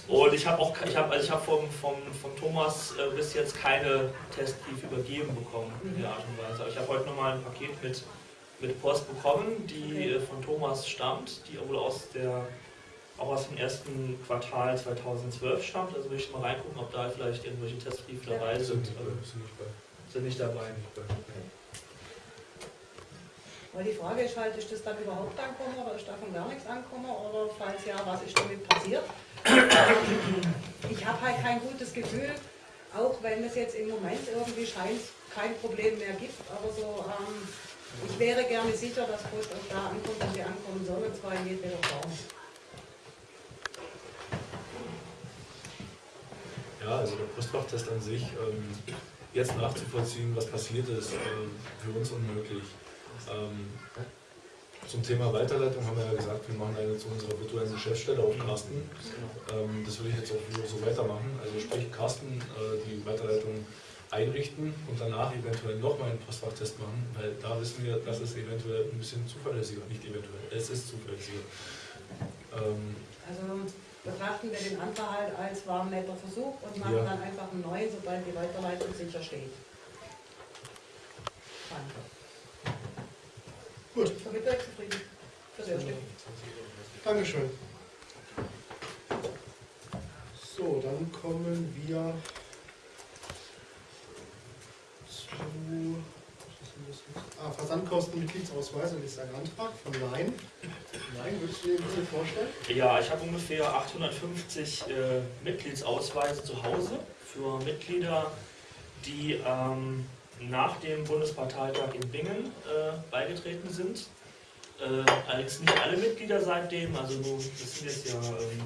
und ich habe auch, ich habe, also ich habe vom, vom, von Thomas äh, bis jetzt keine Testbrief übergeben bekommen in der Art und Weise. Aber ich habe heute nochmal ein Paket mit, mit Post bekommen, die äh, von Thomas stammt, die wohl aus der auch aus dem ersten Quartal 2012 stammt. Also will ich mal reingucken, ob da vielleicht irgendwelche Testbriefe dabei sind. Sind nicht dabei. Weil die Frage ist halt, ist das dann überhaupt angekommen oder ist davon gar nichts angekommen oder falls ja, was ist damit passiert? Ich habe halt kein gutes Gefühl, auch wenn es jetzt im Moment irgendwie scheint, kein Problem mehr gibt, aber so, ähm, ich wäre gerne sicher, dass Post auch da ankommt, wo sie ankommen soll, und zwar in jedweder Form. Ja, also der Postfachtest an sich, ähm, jetzt nachzuvollziehen, was passiert ist, ähm, für uns unmöglich. Ähm, zum Thema Weiterleitung haben wir ja gesagt, wir machen eine zu unserer virtuellen Geschäftsstelle auf Carsten. Ähm, das würde ich jetzt auch so weitermachen. Also sprich Carsten äh, die Weiterleitung einrichten und danach eventuell nochmal einen Postfachtest machen, weil da wissen wir, das ist eventuell ein bisschen zuverlässiger, nicht eventuell, es ist zuverlässiger. Ähm, Also betrachten wir den halt als war ein netter Versuch und machen Ja. dann einfach einen neuen, sobald die Weiterleitung sicher steht. Danke. Gut. Damit erste. Dankeschön. So, dann kommen wir zu ah, Versandkosten Mitgliedsausweis und ist ein Antrag von Nein. Nein, würdest du dir ein bisschen vorstellen? Ja, ich habe ungefähr 850 äh, Mitgliedsausweise zu Hause für Mitglieder, die ähm, nach dem Bundesparteitag in Bingen äh, beigetreten sind. Äh, allerdings nicht alle Mitglieder seitdem, also nur, das sind jetzt ja ähm,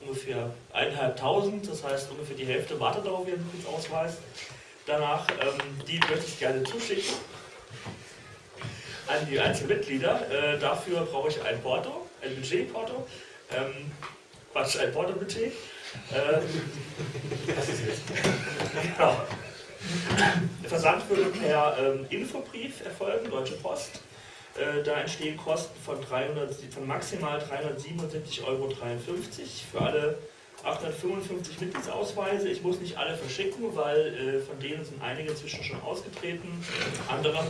ungefähr eineinhalbtausend, das heißt ungefähr die Hälfte wartet auf ihren Mitgliedsausweis. Danach, ähm, die möchte ich gerne zuschicken an die Einzelmitglieder. Äh, dafür brauche ich ein Porto, ein Budgetporto. Ähm, Quatsch, ein Porto-Budget. Äh, was ist jetzt? genau. Der Versand würde per ähm, Infobrief erfolgen, Deutsche Post. Äh, da entstehen Kosten von, 300, von maximal 377,53 Euro für alle 855 Mitgliedsausweise. Ich muss nicht alle verschicken, weil äh, von denen sind einige inzwischen schon ausgetreten. Andere.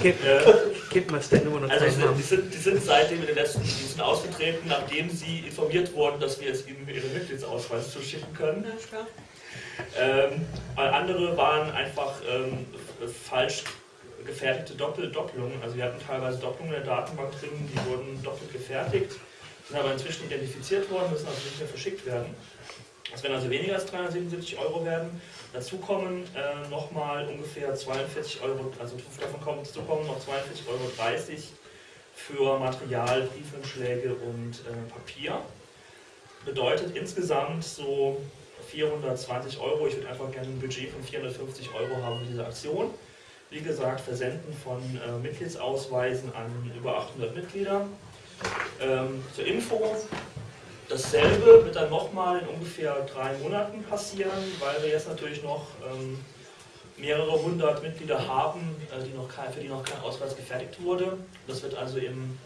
Gib, Äh, gib mir das nur noch also die sind, die, sind, die sind seitdem in den letzten, die sind ausgetreten, nachdem sie informiert wurden, dass wir jetzt ihnen ihre Mitgliedsausweis zuschicken können. Ja, ist klar. Ähm, weil andere waren einfach ähm, falsch gefertigte Doppel Doppelungen. Also wir hatten teilweise Doppelungen in der Datenbank drin, die wurden doppelt gefertigt, sind aber inzwischen identifiziert worden, müssen also nicht mehr verschickt werden. Es werden also weniger als 377 Euro werden. Dazu kommen äh, nochmal ungefähr 42 Euro, also davon kommen, dazu kommen noch 42,30 Euro für Material, Briefumschläge und äh, Papier. Bedeutet insgesamt so 420 Euro. Ich würde einfach gerne ein Budget von 450 Euro haben für diese Aktion. Wie gesagt, Versenden von äh, Mitgliedsausweisen an über 800 Mitglieder. Ähm, zur Info, dasselbe wird dann nochmal in ungefähr drei Monaten passieren, weil wir jetzt natürlich noch ähm, mehrere hundert Mitglieder haben, äh, die noch kein, für die noch kein Ausweis gefertigt wurde. Das wird also im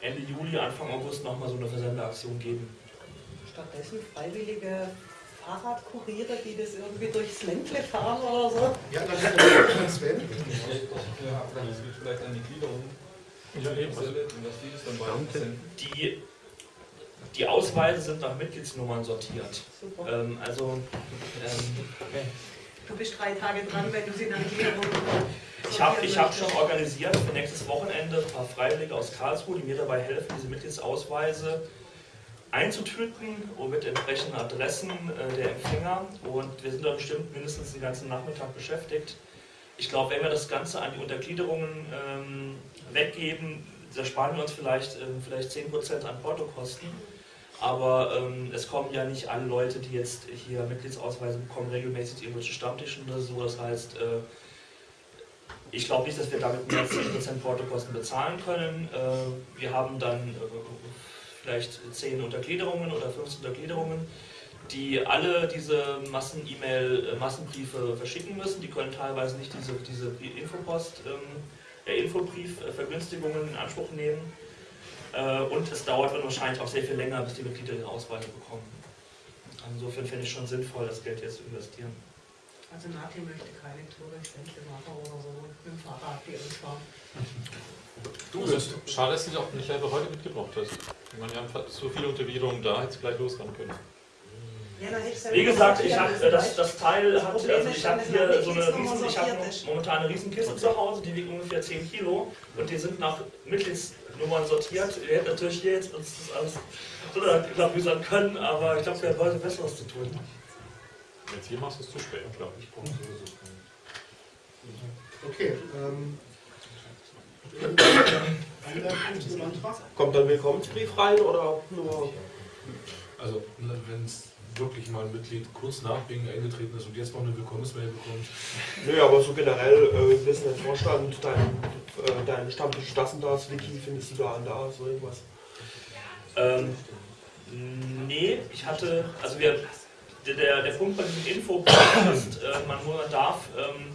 Ende Juli, Anfang August nochmal so eine Versendeaktion geben. Stattdessen freiwillige Fahrradkuriere, die das irgendwie durchs Ländle fahren oder so. Ja, dann ist der Sven. Ja, das geht vielleicht an die Gliederung. Ja, eben. Dass die. Die, Ausweise sind nach Mitgliedsnummern sortiert. Super. Ähm, also ähm, Du bist drei Tage dran, wenn du sie nach Gliederung ich habe ich hab schon organisiert für nächstes Wochenende ein paar Freiwillige aus Karlsruhe, die mir dabei helfen, diese Mitgliedsausweise einzutüten und mit entsprechenden Adressen äh, der Empfänger. Und wir sind da bestimmt mindestens den ganzen Nachmittag beschäftigt. Ich glaube, wenn wir das Ganze an die Untergliederungen ähm, weggeben, da sparen wir uns vielleicht, ähm, vielleicht 10% an Portokosten. Aber ähm, es kommen ja nicht alle Leute, die jetzt hier Mitgliedsausweise bekommen, regelmäßig zu irgendwelchen Stammtischen oder so. Das heißt, äh, ich glaube nicht, dass wir damit mehr als 10% Portokosten bezahlen können. Äh, wir haben dann äh, vielleicht 10 Untergliederungen oder 15 Untergliederungen, die alle diese Massen-E-Mail, äh, Massenbriefe verschicken müssen. Die können teilweise nicht diese, diese Infopost, ähm, äh, Infobrief-Vergünstigungen in Anspruch nehmen. Äh, und es dauert dann wahrscheinlich auch sehr viel länger, bis die Mitglieder ihre Ausweise bekommen. Insofern finde ich schon sinnvoll, das Geld jetzt zu investieren. Also Nati möchte keine Tour durchs Ländle machen oder so mit dem Fahrrad die fahren. Du also, schade, dass du dich auch nicht einfach heute mitgebracht hast. Ich meine, wir haben so viele Unterwiegerungen da, hätte es gleich losfahren können. Wie gesagt, ich habe das, das Teil hat, also ich habe hier so eine riesen, ich habe momentan eine Riesenkiste zu Hause, die wiegt ungefähr 10 Kilo und die sind nach Mitgliedsnummern sortiert. Wir hätten natürlich hier jetzt uns das alles so klabüsern können, aber ich glaube, wir haben heute Besseres zu tun. Jetzt hier machst du es zu spät, glaube ich. Okay, ähm, Kommt dann Willkommensbrief rein oder nur? Also, wenn es wirklich mal ein Mitglied kurz nach Bingen eingetreten ist und jetzt noch eine Willkommensmail bekommt. Nö, aber so generell, äh, wissen der Vorstand, dein, äh, dein Stammtisch das und das, Wiki, findest du da und da, so irgendwas? Ähm, nee, ich hatte, also wir, der, der Punkt bei diesem Info ist, äh, man nur darf, ähm,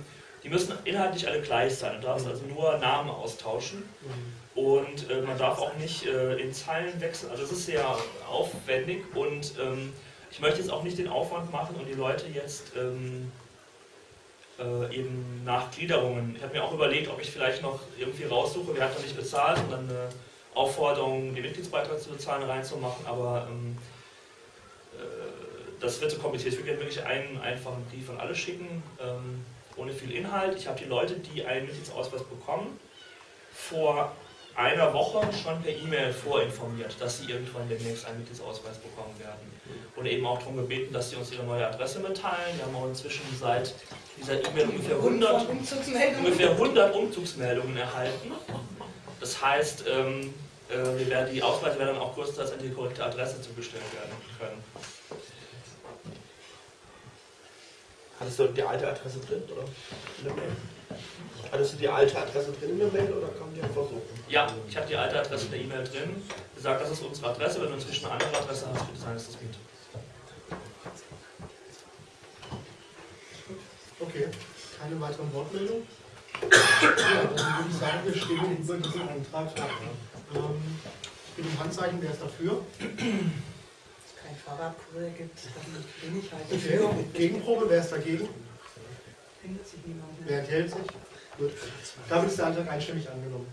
die müssen inhaltlich alle gleich sein, du darfst also nur Namen austauschen. Und äh, man darf auch nicht äh, in Zeilen wechseln, also es ist sehr aufwendig und ähm, ich möchte jetzt auch nicht den Aufwand machen und die Leute jetzt ähm, äh, eben nach Gliederungen. Ich habe mir auch überlegt, ob ich vielleicht noch irgendwie raussuche, wer hat noch nicht bezahlt und dann eine Aufforderung, den Mitgliedsbeitrag zu bezahlen, reinzumachen, aber ähm, äh, das wird zu kompliziert. Ich würde wirklich einen einfachen Brief an alle schicken, ähm, ohne viel Inhalt. Ich habe die Leute, die einen Mitgliedsausweis bekommen, vor einer Woche schon per E-Mail vorinformiert, dass sie irgendwann demnächst einen Mitgliedsausweis bekommen werden. Oder eben auch darum gebeten, dass sie uns ihre neue Adresse mitteilen. Wir haben auch inzwischen seit dieser E-Mail ungefähr 100, ungefähr 100 Umzugsmeldungen erhalten. Das heißt, ähm, äh, wir werden, die Ausweise werden dann auch kurzzeitig an die korrekte Adresse zugestellt werden können. Hattest du die alte Adresse drin, oder? Hattest du die alte Adresse drin in der Mail oder kam die einfach so? Ja, ich habe die alte Adresse in der E-Mail drin. Gesagt, das ist unsere Adresse. Wenn du inzwischen eine andere Adresse hast, bitte sagen, dass das geht. Okay, keine weiteren Wortmeldungen. Ja, dann würde ich sagen, wir stimmen über diesen Antrag ab. Ähm, ich bin im Handzeichen, wer ist dafür? Wenn es kein Fahrradkurier gibt, dann bin ich halt Okay, dafür. Gegenprobe, wer ist dagegen? Findet sich niemand Wer enthält sich? Gut. Damit ist der Antrag einstimmig angenommen.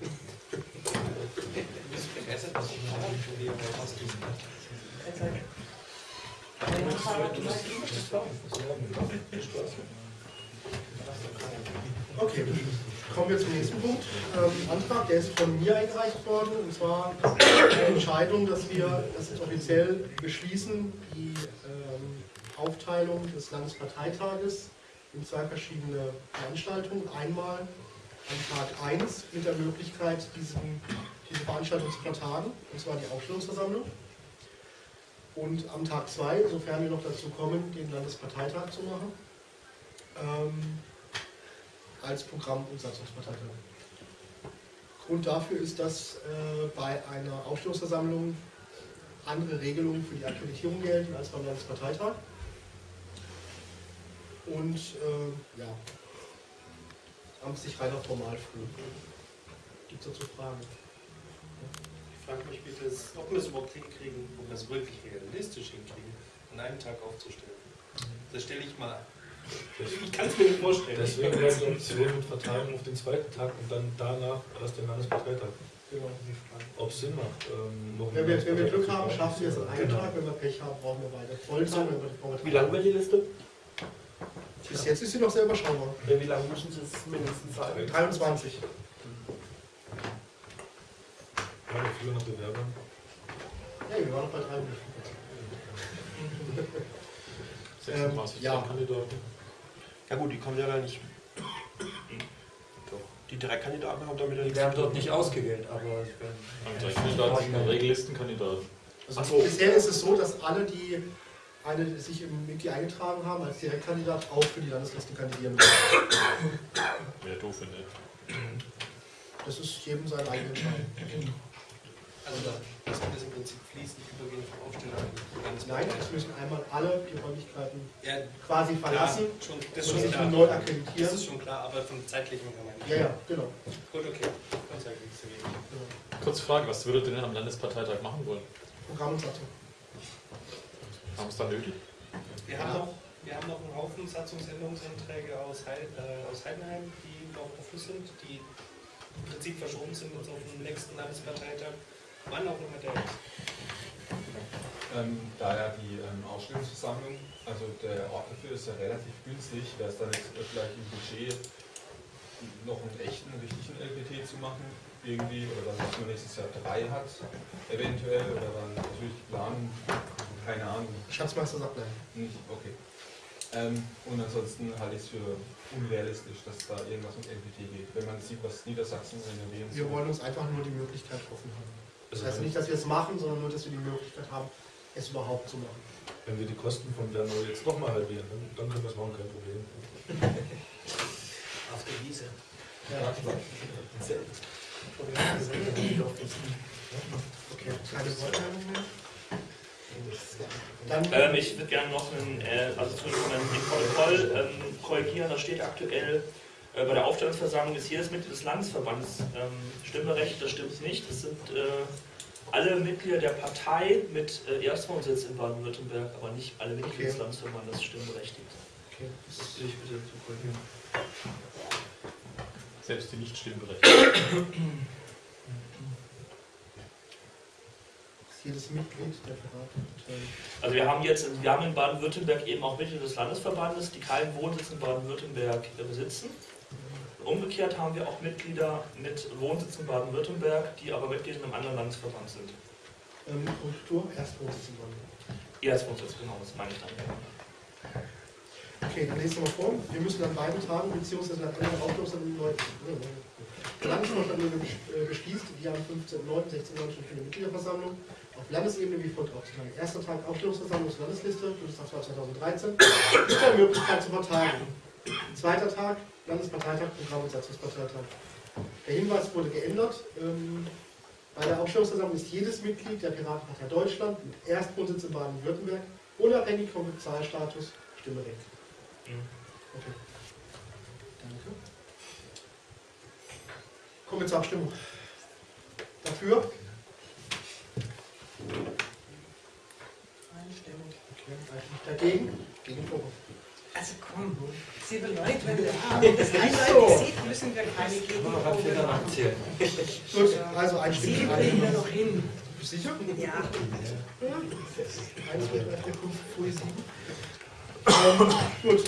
Okay, kommen wir zum nächsten Punkt. Ähm, Antrag, der ist von mir eingereicht worden, und zwar eine Entscheidung, dass wir das jetzt offiziell beschließen, die ähm, Aufteilung des Landesparteitages in zwei verschiedene Veranstaltungen. Einmal an Tag 1 mit der Möglichkeit, diesen, diese Veranstaltung zu vertagen, und zwar die Aufstellungsversammlung. Und am Tag 2, sofern wir noch dazu kommen, den Landesparteitag zu machen, ähm, als Programm- und Satzungsparteitag. Grund dafür ist, dass äh, bei einer Aufstellungsversammlung andere Regelungen für die Akkreditierung gelten als beim Landesparteitag. Und äh, ja, amtlich reiner Formalfrüh. Gibt es dazu Fragen? Ich frage mich bitte, ob wir es überhaupt hinkriegen, ob wir es wirklich realistisch hinkriegen, an einem Tag aufzustellen. Das stelle ich mal. Ich kann es mir nicht vorstellen. Deswegen wäre die Option mit Verteilung auf den zweiten Tag und dann danach erst den Landesparteitag. Genau. Ob es Sinn macht. Ähm, noch Wenn wir, wenn wir Glück haben, schaffen wir es an einem Genau. Tag. Wenn wir Pech haben, brauchen wir weiter. Vollzeit, Wie lang wird die Liste? Bis jetzt ist sie noch sehr überschaubar. Ja, wie lange müssen Sie es mindestens sein? 23. Ja, wir führen nach Bewerbern. Ja, wir waren noch bei 23. 36 Ähm, ja. Kandidaten. Ja gut, die kommen ja gar nicht. Doch. Die Direktkandidaten haben damit ja Die nichts werden zu tun. dort nicht ausgewählt, aber ich bin. drei Kandidaten sind in der Regel Listenkandidaten. Also Ach so. Bisher ist es so, dass alle, die eine, sich im Wiki eingetragen haben als Direktkandidat, auch für die Landesliste kandidieren müssen. Wäre doof, wenn nicht. Das ist jedem seine eigene Entscheidung. Also dass wir das im Prinzip fließend übergehen vom Aufsteller die Nein, es müssen einmal alle die Räumlichkeiten Ja, quasi verlassen Klar, schon, und das ist schon sich klar. neu Das akkreditieren. ist schon klar, aber vom zeitlichen her meine ich. Ja, ja, genau. Gut, okay. Wenig. Kurze Frage, was würdet ihr denn am Landesparteitag machen wollen? Programm und Satzung. Haben es da nötig? Wir haben, noch, wir haben noch einen Haufen Satzungsänderungsanträge aus, Heil, äh, aus Heidenheim, die noch offen sind, die im Prinzip verschoben sind jetzt auf den nächsten Landesparteitag. Wann auch immer der ist. Ähm, da ja die ähm, Ausstellungsversammlung, also der Ort dafür ist ja relativ günstig, wäre es dann jetzt vielleicht im Budget noch einen echten, richtigen LPT zu machen, irgendwie, oder dass man nächstes Jahr drei hat, eventuell, oder dann natürlich planen, keine Ahnung. Schatzmeister sagt nein. Nicht, okay. Ähm, und ansonsten halte ich es für unrealistisch, dass da irgendwas mit LPT geht, wenn man sieht, was Niedersachsen renovieren Wir soll. wollen uns einfach nur die Möglichkeit offen haben. Das Also heißt nicht, dass wir es machen, sondern nur, dass wir die Möglichkeit haben, es überhaupt zu machen. Wenn wir die Kosten von Bernau jetzt nochmal halbieren, dann, dann können wir es machen, kein Problem. Auf der Wiese. Ja, Okay, keine Wortmeldung mehr? Dann Ähm, ich würde gerne noch einen, äh, also zu dem Protokoll ähm, korrigieren. Da steht aktuell äh, bei der Aufstellungsversammlung ist jedes Mitglied des Landesverbandes ähm, Stimmrecht. Das stimmt nicht. Das sind äh, alle Mitglieder der Partei mit äh, Erstwohnsitz in Baden-Württemberg, aber nicht alle Mitglieder des Okay. Landesverbandes stimmberechtigt. Okay. Das will ich bitte zu korrigieren. Selbst die nicht stimmberechtigten. jedes Mitglied der Piratenpartei. Also wir haben jetzt, wir haben in Baden-Württemberg eben auch Mitglieder des Landesverbandes, die keinen Wohnsitz in Baden-Württemberg äh, besitzen. Umgekehrt haben wir auch Mitglieder mit Wohnsitz in Baden-Württemberg, die aber Mitglieder in einem anderen Landesverband sind. Ähm, Kultur, Erstwohnsitz in Bonn. Erstwohnsitz, genau, das meine ich dann. Okay, dann lesen wir mal vor. Wir müssen an beiden Tagen beziehungsweise nach anderen Aufklärungen neu. Der Landesvorstand beschließt die am 15.09. 16. stattfindende Mitgliederversammlung auf Landesebene wie folgt aufzuteilen. Erster Tag Aufstellungsversammlung zur Landesliste, Bundestagswahl 2013, mit der Möglichkeit zu vertagen. Zweiter Tag Landesparteitag, Programm und Satzungsparteitag. Der Hinweis wurde geändert. Ähm, bei der Aufstellungsversammlung ist jedes Mitglied der Piratenpartei Deutschland mit Erstwohnsitz in Baden-Württemberg, unabhängig vom Bezahlstatus, Stimmrecht. Okay. Danke. Kommen wir zur Abstimmung. Dafür? Einstimmig. Okay. Dagegen? Gegen Vorwurf. Also komm, sieben Leute, wenn wir haben, das eindeutig sieht, müssen wir keine Gegenprobe machen. Gut, also einstimmig. Sieben kriegen wir noch hin. Sicher? Ja. 1, 2, 3, 4, 5, 7. Ähm, gut,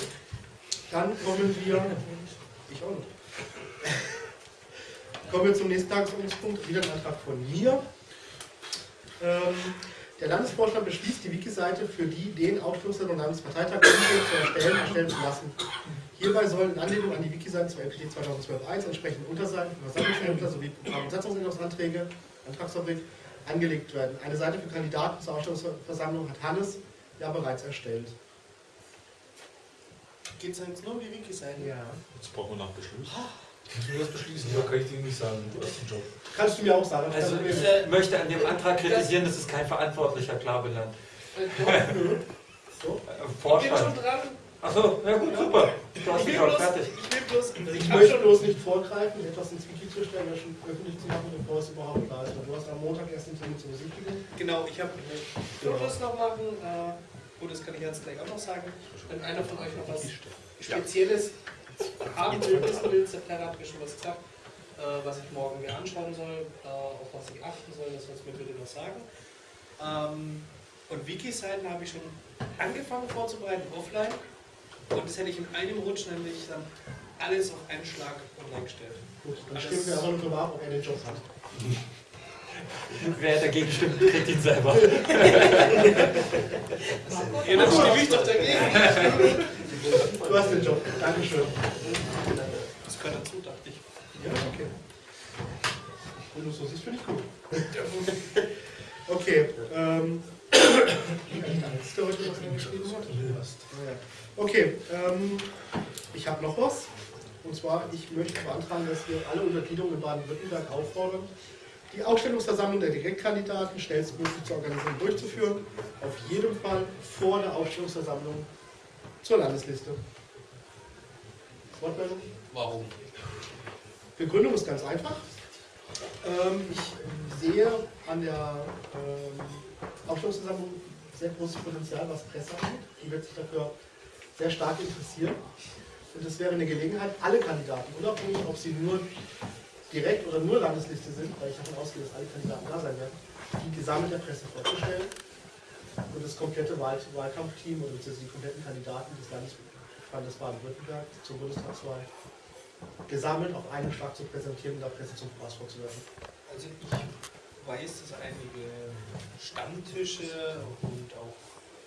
dann kommen wir. Ich auch nicht. Kommen wir zum nächsten Tagesordnungspunkt. Wieder ein Antrag von mir. Ähm, der Landesvorstand beschließt, die Wiki-Seite für die den Aufschlussern und Landesparteitag zu erstellen, erstellen zu lassen. Hierbei sollen in Anlehnung an die Wiki-Seiten zur LPD 2012.1 entsprechende Unterseiten für Versammlungsämter sowie Programm- und Satzungsänderungsanträge, Antragsfabrik, angelegt werden. Eine Seite für Kandidaten zur Ausstellungsversammlung hat Hannes ja bereits erstellt. Geht es jetzt nur um die Wiki-Seiten? Ja. Jetzt brauchen wir nach Beschluss. Kannst du mir das beschließen? Ja, kann ich dir nicht sagen. Du hast den Job. Kannst du mir auch sagen. Also ich äh, möchte an dem Antrag kritisieren, dass es kein Verantwortlicher klar benannt. So. Äh, Ich bin schon dran. Achso, ja gut, super. Du hast Ich will schon bloß, fertig. ich will bloß, Ich ich habe möchte schon bloß nicht vorgreifen, etwas ins Wiki zu stellen, das schon öffentlich zu machen, bevor es überhaupt da ist. Du hast am Montag erst den Termin zur Besichtigung. Genau, ich habe Fotos noch machen. Äh, gut, das kann ich jetzt gleich auch noch sagen. Wenn einer von euch noch was Spezielles haben will, wissen will, September hat mir schon was gesagt, äh, was ich morgen mir anschauen soll, äh, auf was ich achten soll, das soll es mir bitte noch sagen. Ähm, und Wiki-Seiten habe ich schon angefangen vorzubereiten, offline. Und das hätte ich in einem Rutsch nämlich dann alles auf einen Schlag online gestellt. Gut, dann Alles- stimmen wir aber nur drüber ab, ob er den Job hat. Wer dagegen stimmt, kriegt ihn selber. Ja, dann stimme ich doch dagegen. Du hast den Job. Dankeschön. Das gehört dazu, dachte ich. Ja, okay. Wenn du es so siehst, finde ich gut. Okay. Ähm, ist der heute, was geschrieben hat? Ah. Okay, ähm, ich habe noch was. Und zwar, ich möchte beantragen, dass wir alle Untergliederungen in Baden-Württemberg auffordern, die Aufstellungsversammlung der Direktkandidaten schnellstmöglich zu organisieren und durchzuführen. Auf jeden Fall vor der Aufstellungsversammlung zur Landesliste. Wortmeldung? Warum? Begründung ist ganz einfach. Ähm, ich sehe an der ähm, Aufstellungsversammlung sehr großes Potenzial, was Presse angeht. Die wird sich dafür sehr stark interessieren. Und es wäre eine Gelegenheit, alle Kandidaten, unabhängig ob sie nur direkt oder nur Landesliste sind, weil ich davon ausgehe, dass alle Kandidaten da sein werden, die gesammelt der Presse vorzustellen und das komplette Wahl Wahlkampfteam oder die kompletten Kandidaten des Landesverbandes Baden-Württemberg zur Bundestagswahl gesammelt auf einen Schlag zu präsentieren und der Presse zum Voraus vorzuwerfen. Also ich weiß, dass einige Stammtische und auch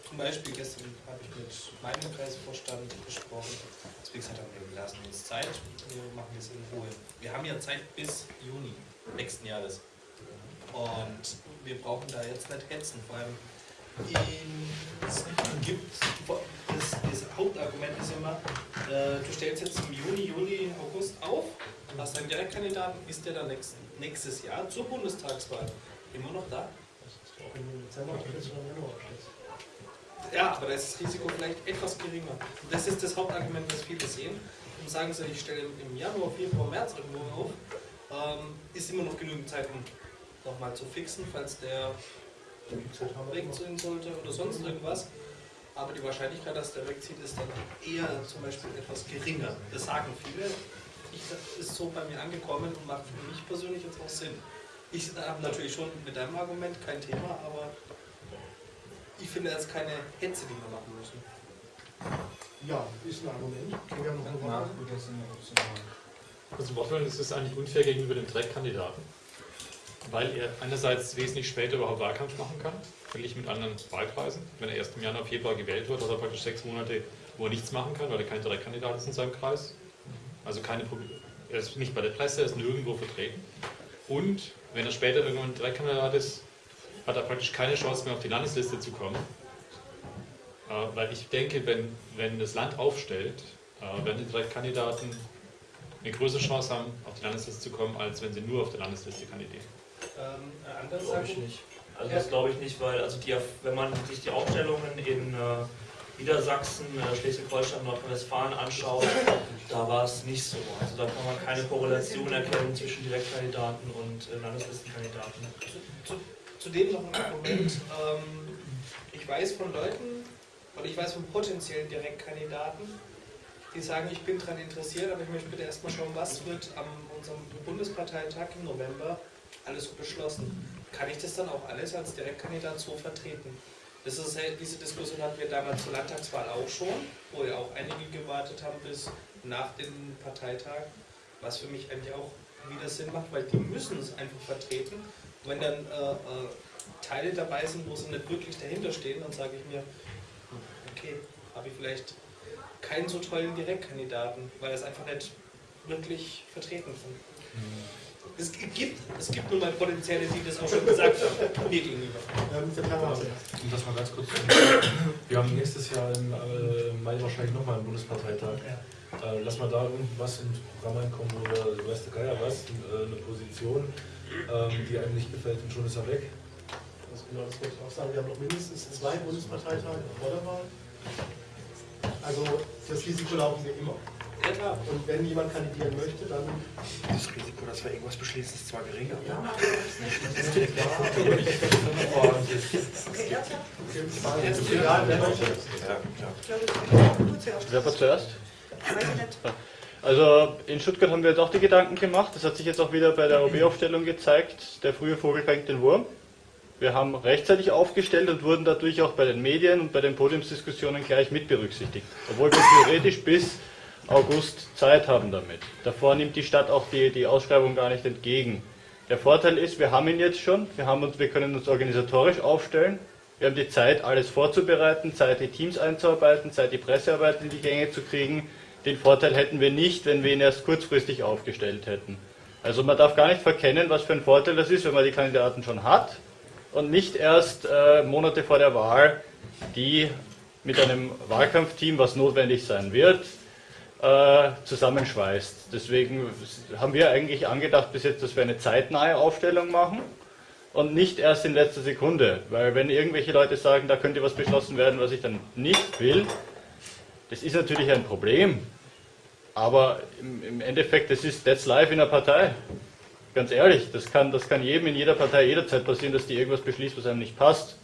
zum Beispiel gestern habe ich mit meinem Kreisvorstand gesprochen. Deswegen hat er mir, wir lassen uns Zeit, wir machen das in Ruhe. Wir haben ja Zeit bis Juni nächsten Jahres. Und wir brauchen da jetzt nicht hetzen. Vor allem, es gibt, das, das Hauptargument ist immer, äh, du stellst jetzt im Juni, Juli, August auf, hast einen Direktkandidaten, ist der dann nächst, nächstes Jahr zur Bundestagswahl immer noch da? Ja, aber da ist das Risiko vielleicht etwas geringer. Und das ist das Hauptargument, was viele sehen. Und sagen sie, ich stelle im Januar, Februar, März irgendwo auf, ähm, ist immer noch genügend Zeit, um nochmal zu fixen, falls der wegziehen sollte oder sonst irgendwas. Aber die Wahrscheinlichkeit, dass der wegzieht, ist dann eher zum Beispiel etwas geringer. Das sagen viele. Ich, das ist so bei mir angekommen und macht für mich persönlich jetzt auch Sinn. Ich habe natürlich schon mit deinem Argument kein Thema, aber ich finde das keine Hetze, die wir machen müssen. Ja, ist ein Argument. Okay, wir haben noch eine Also Wortwollen ist es eigentlich unfair gegenüber dem Direktkandidaten, weil er einerseits wesentlich später überhaupt Wahlkampf machen kann, verglichen mit anderen Wahlkreisen. Wenn er erst im Januar, Februar gewählt wird, hat er praktisch sechs Monate, wo er nichts machen kann, weil er kein Direktkandidat ist in seinem Kreis. Also keine Probleme. Er ist nicht bei der Presse, er ist nirgendwo vertreten. Und wenn er später irgendwann Direktkandidat ist, hat er praktisch keine Chance mehr auf die Landesliste zu kommen. Äh, weil ich denke, wenn, wenn das Land aufstellt, äh, werden die Direktkandidaten eine größere Chance haben, auf die Landesliste zu kommen, als wenn sie nur auf der Landesliste kandidieren. Ähm, anders glaube ich nicht. Also das glaube ich nicht, weil also die, wenn man sich die Aufstellungen in äh, Niedersachsen, äh, Schleswig-Holstein, Nordrhein-Westfalen anschaut, da war es nicht so. Also da kann man keine Korrelation erkennen zwischen Direktkandidaten und äh, Landeslistenkandidaten. Zu, zudem noch ein Argument. Ähm, ich weiß von Leuten, oder ich weiß von potenziellen Direktkandidaten, die sagen, ich bin daran interessiert, aber ich möchte bitte erstmal schauen, was wird am unserem Bundesparteitag im November alles so beschlossen. Kann ich das dann auch alles als Direktkandidat so vertreten? Das ist, diese Diskussion hatten wir damals zur Landtagswahl auch schon, wo ja auch einige gewartet haben bis nach dem Parteitag, was für mich eigentlich auch wieder Sinn macht, weil die müssen es einfach vertreten wenn dann äh, äh, Teile dabei sind, wo sie nicht wirklich dahinter stehen, dann sage ich mir, okay, habe ich vielleicht keinen so tollen Direktkandidaten, weil er es einfach nicht wirklich vertreten kann. Mhm. Es gibt, es gibt nun mal Potenziale, die das auch schon gesagt haben, mir gegenüber. Um das mal ganz kurz zu Wir haben nächstes Jahr im äh, Mai wahrscheinlich nochmal einen Bundesparteitag. Ja. Äh, lass mal da irgendwas ins Programm einkommen oder du weißt der Geier was, äh, eine Position, ähm, die einem nicht gefällt und schon ist er weg. Also genau, das wollte ich auch sagen. Wir haben noch mindestens zwei Bundesparteitage vor der Wahl. Also das Risiko laufen wir immer. Ja, klar. Und wenn jemand kandidieren möchte, dann. Das Risiko, dass wir irgendwas beschließen, ist zwar geringer. Ja, aber das ist nicht. Wer war zuerst? Also in Stuttgart haben wir jetzt auch die Gedanken gemacht. Das hat sich jetzt auch wieder bei der OB-Aufstellung gezeigt. Der frühe Vogel fängt den Wurm. Wir haben rechtzeitig aufgestellt und wurden dadurch auch bei den Medien und bei den Podiumsdiskussionen gleich mit berücksichtigt. Obwohl wir theoretisch bis August Zeit haben damit. Davor nimmt die Stadt auch die, die Ausschreibung gar nicht entgegen. Der Vorteil ist, wir haben ihn jetzt schon, wir, haben uns, wir können uns organisatorisch aufstellen, wir haben die Zeit, alles vorzubereiten, Zeit, die Teams einzuarbeiten, Zeit, die Pressearbeit in die Gänge zu kriegen. Den Vorteil hätten wir nicht, wenn wir ihn erst kurzfristig aufgestellt hätten. Also man darf gar nicht verkennen, was für ein Vorteil das ist, wenn man die Kandidaten schon hat und nicht erst äh, Monate vor der Wahl die mit einem Wahlkampfteam, was notwendig sein wird, äh, zusammenschweißt. Deswegen haben wir eigentlich angedacht bis jetzt, dass wir eine zeitnahe Aufstellung machen und nicht erst in letzter Sekunde. Weil wenn irgendwelche Leute sagen, da könnte was beschlossen werden, was ich dann nicht will, das ist natürlich ein Problem. Aber im, im Endeffekt, das ist that's life in einer Partei. Ganz ehrlich, das kann, das kann jedem in jeder Partei jederzeit passieren, dass die irgendwas beschließt, was einem nicht passt.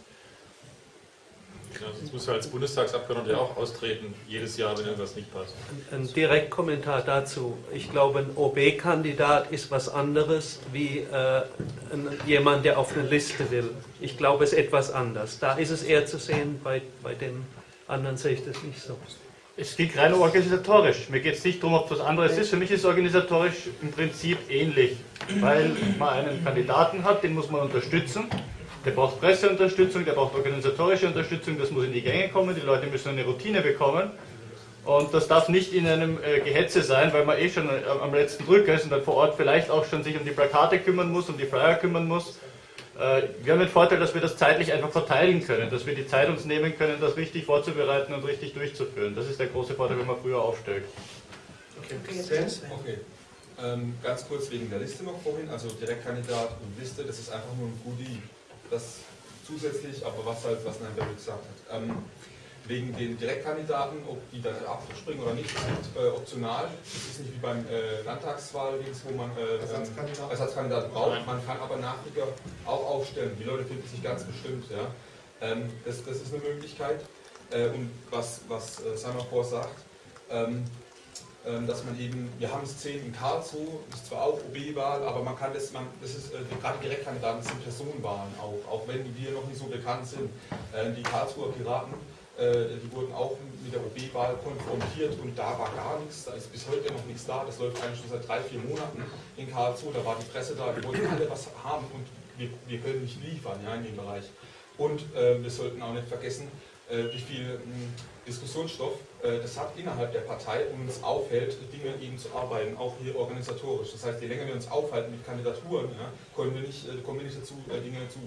Ja, sonst muss ja als Bundestagsabgeordneter auch austreten, jedes Jahr, wenn irgendwas nicht passt. Ein Direktkommentar dazu. Ich glaube, ein OB-Kandidat ist was anderes wie äh, ein, jemand, der auf eine Liste will. Ich glaube, es ist etwas anders. Da ist es eher zu sehen, bei, bei den anderen sehe ich das nicht so. Es geht rein organisatorisch. Mir geht es nicht darum, ob es was anderes ist. Für mich ist es organisatorisch im Prinzip ähnlich, weil man einen Kandidaten hat, den muss man unterstützen. Der braucht Presseunterstützung, der braucht organisatorische Unterstützung, das muss in die Gänge kommen, die Leute müssen eine Routine bekommen. Und das darf nicht in einem äh, Gehetze sein, weil man eh schon äh, am letzten Drücker ist und dann vor Ort vielleicht auch schon sich um die Plakate kümmern muss, um die Flyer kümmern muss. Äh, wir haben den Vorteil, dass wir das zeitlich einfach verteilen können, dass wir die Zeit uns nehmen können, das richtig vorzubereiten und richtig durchzuführen. Das ist der große Vorteil, wenn man früher aufstellt. Okay, okay. Ähm, ganz kurz wegen der Liste noch vorhin, also Direktkandidat und Liste, das ist einfach nur ein Goodie das zusätzlich, aber was halt, was Nein gesagt hat. Ähm, wegen den Direktkandidaten, ob die dann abspringen oder nicht, ist äh, optional. Das ist nicht wie beim äh, Landtagswahl, wo man äh, Ersatzkandidaten Ersatzkandidat braucht. Man kann aber Nachrücker auch aufstellen. Die Leute finden sich ganz bestimmt. Ja. Ähm, das, das ist eine Möglichkeit. Äh, und was, was äh, Simon sagt, ähm, ähm, dass man eben, wir haben es 10 in Karlsruhe, ist zwar auch OB-Wahl, aber man kann das, man, das ist, äh, gerade Direktkandidaten sind Personenwahlen auch, auch wenn wir noch nicht so bekannt sind. Äh, die Karlsruher Piraten, äh, die wurden auch mit der OB-Wahl konfrontiert und da war gar nichts, da ist bis heute noch nichts da, das läuft eigentlich schon seit drei, vier Monaten in Karlsruhe, da war die Presse da, die wollten alle was haben und wir, wir können nicht liefern ja, in dem Bereich. Und äh, wir sollten auch nicht vergessen, wie viel mh, hm, Diskussionsstoff äh, das hat innerhalb der Partei und uns aufhält, Dinge eben zu arbeiten, auch hier organisatorisch. Das heißt, je länger wir uns aufhalten mit Kandidaturen, ja, kommen, wir nicht, äh, kommen wir nicht dazu, äh, Dinge zu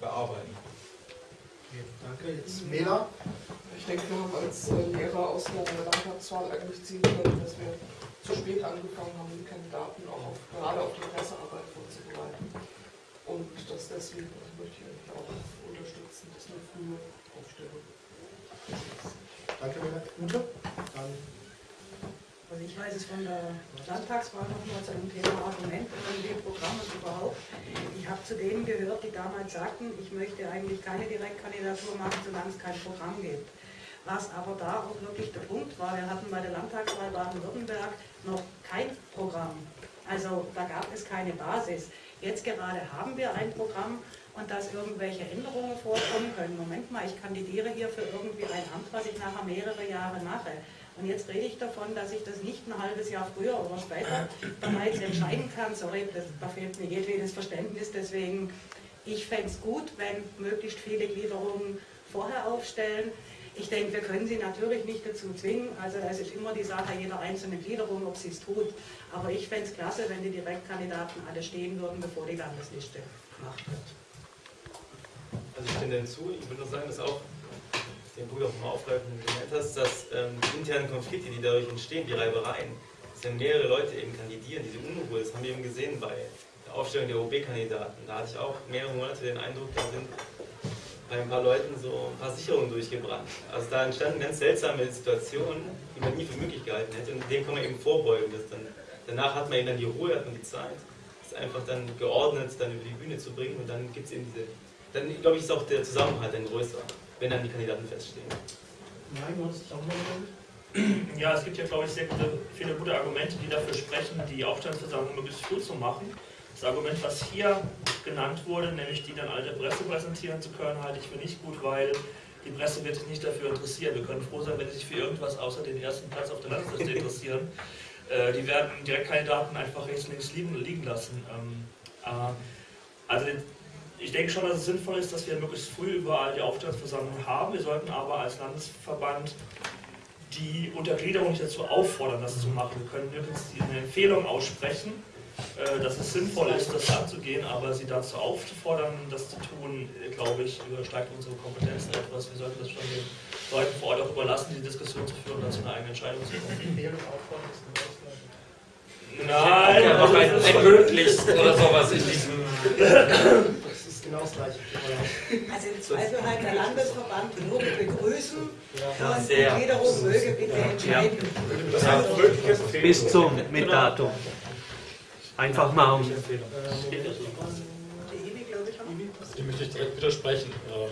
bearbeiten. Okay, danke. Jetzt Mela. Ich denke, wir haben als Lehrer aus der Landtagswahl eigentlich ziehen können, dass wir zu spät angefangen haben, die Kandidaten auch auf, gerade auf die Pressearbeit vorzubereiten. Und das deswegen das möchte ich auch unterstützen, dass eine frühe Aufstellung. Danke, Ute. Dann also ich weiß es von der Landtagswahl noch mal zu dem Thema Argument und dem Programm und überhaupt. Ich habe zu denen gehört, die damals sagten, ich möchte eigentlich keine Direktkandidatur machen, solange es kein Programm gibt. Was aber da auch wirklich der Punkt war, wir hatten bei der Landtagswahl Baden-Württemberg noch kein Programm. Also da gab es keine Basis. Jetzt gerade haben wir ein Programm und dass irgendwelche Änderungen vorkommen können. Moment mal, ich kandidiere hier für irgendwie ein Amt, was ich nachher mehrere Jahre mache. Und jetzt rede ich davon, dass ich das nicht ein halbes Jahr früher oder später bereits entscheiden kann. Sorry, das, da fehlt mir jedwedes Verständnis. Deswegen, ich fände es gut, wenn möglichst viele Gliederungen vorher aufstellen. Ich denke, wir können sie natürlich nicht dazu zwingen. Also es ist immer die Sache jeder einzelnen Gliederung, ob sie es tut. Aber ich fände es klasse, wenn die Direktkandidaten alle stehen würden, bevor die Landesliste gemacht wird. Also ich stimme hinzu, ich würde nur sagen, dass auch den Bruder auch mal aufgreifen gemeint hast, dass ähm, die internen Konflikte, die dadurch entstehen, die Reibereien, dass ja mehrere Leute eben kandidieren, diese Unruhe, das haben wir eben gesehen bei der Aufstellung der OB-Kandidaten. Da hatte ich auch mehrere Monate den Eindruck, da sind bei ein paar Leuten so ein paar Sicherungen durchgebrannt. Also da entstanden ganz seltsame Situationen, die man nie für möglich gehalten hätte und dem kann man eben vorbeugen. Dass dann, danach hat man eben dann die Ruhe, hat man die Zeit, das einfach dann geordnet dann über die Bühne zu bringen und dann gibt es eben diese dann glaube ich, ist auch der Zusammenhalt ein größer, wenn dann die Kandidaten feststehen. Nein, du hast auch Ja, es gibt ja, glaube ich, sehr gute, viele gute Argumente, die dafür sprechen, die Aufstellungsversammlung möglichst früh zu machen. Das Argument, was hier genannt wurde, nämlich die dann alle der Presse präsentieren zu können, halte ich für nicht gut, weil die Presse wird sich nicht dafür interessieren. Wir können froh sein, wenn sie sich für irgendwas außer den ersten Platz auf der Landesliste interessieren. Äh, die werden Direktkandidaten einfach rechts und links liegen, liegen lassen. Ähm, äh, also ich denke schon, dass es sinnvoll ist, dass wir möglichst früh überall die Aufstellungsversammlung haben. Wir sollten aber als Landesverband die Untergliederung nicht dazu auffordern, das zu machen. Wir können nirgends eine Empfehlung aussprechen, äh, dass es sinnvoll ist, das anzugehen, aber sie dazu aufzufordern, das zu tun, glaube ich, übersteigt unsere Kompetenzen etwas. Wir sollten das schon den Leuten vor Ort auch überlassen, die Diskussion zu führen und dazu eine eigene Entscheidung zu kommen. Nein, Ja, aber ein, ein möglichst oder sowas in diesem. Genau das Gleiche. Also im Zweifel halt der Landesverband würde begrüßen Ja, und Gliederung möge bitte entscheiden. Bis zum mit Datum. Einfach mal um. Ich möchte ich direkt widersprechen. Ähm,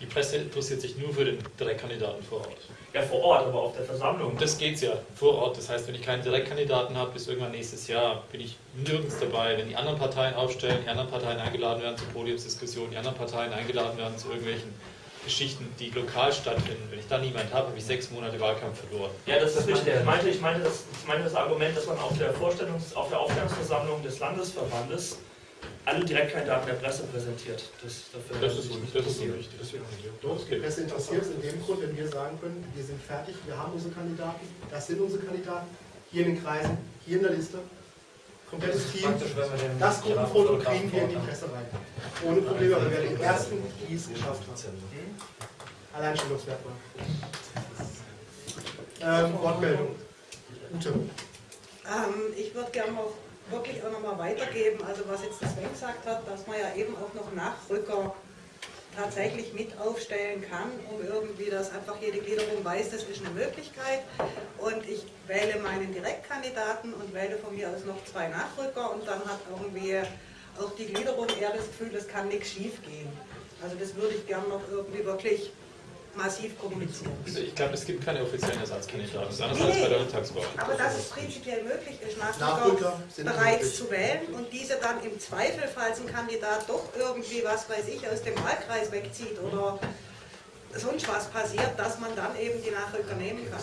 Die Presse interessiert sich nur für den Direktkandidaten vor Ort. Ja, vor Ort, aber auf der Versammlung. Das geht es ja, vor Ort. Das heißt, wenn ich keinen Direktkandidaten habe, bis irgendwann nächstes Jahr, bin ich nirgends dabei. Wenn die anderen Parteien aufstellen, die anderen Parteien eingeladen werden zu Podiumsdiskussionen, die anderen Parteien eingeladen werden zu irgendwelchen Geschichten, die lokal stattfinden. Wenn ich da niemand habe, habe ich sechs Monate Wahlkampf verloren. Ja, das ist richtig. Ich meinte, ich meinte, das, ich meinte das Argument, dass man auf der, Vorstellungs-, auf der Aufstellungsversammlung des Landesverbandes alle Direktkandidaten der Presse präsentiert. Das, dafür Das ist un- das ist unwichtig. Doch, die Presse interessiert es in dem Grund, wenn wir sagen können, wir sind fertig, wir haben unsere Kandidaten, das sind unsere Kandidaten, hier in den Kreisen, hier in der Liste, komplettes Team, das Gruppenfoto kriegen wir in die Presse rein. Ohne Probleme, weil wir den ersten, die es geschafft haben. Alleinstellungsmerkmal. Ähm, Wortmeldung. Ute. Ähm, ich würde gerne noch wirklich auch nochmal weitergeben, also was jetzt das Sven gesagt hat, dass man ja eben auch noch Nachrücker tatsächlich mit aufstellen kann, um irgendwie, dass einfach jede Gliederung weiß, das ist eine Möglichkeit. Und ich wähle meinen Direktkandidaten und wähle von mir aus noch zwei Nachrücker und dann hat irgendwie auch die Gliederung eher das Gefühl, es kann nichts schief gehen. Also das würde ich gerne noch irgendwie wirklich massiv kommunizieren. Also ich glaube, es gibt keine offiziellen Ersatzkandidaten. Das ist anders als bei der Landtagswahl. Aber dass es prinzipiell möglich ist, Nachrücker bereits möglich. zu wählen und diese dann im Zweifel, falls ein Kandidat doch irgendwie, was weiß ich, aus dem Wahlkreis wegzieht oder sonst was passiert, dass man dann eben die Nachrücker nehmen kann.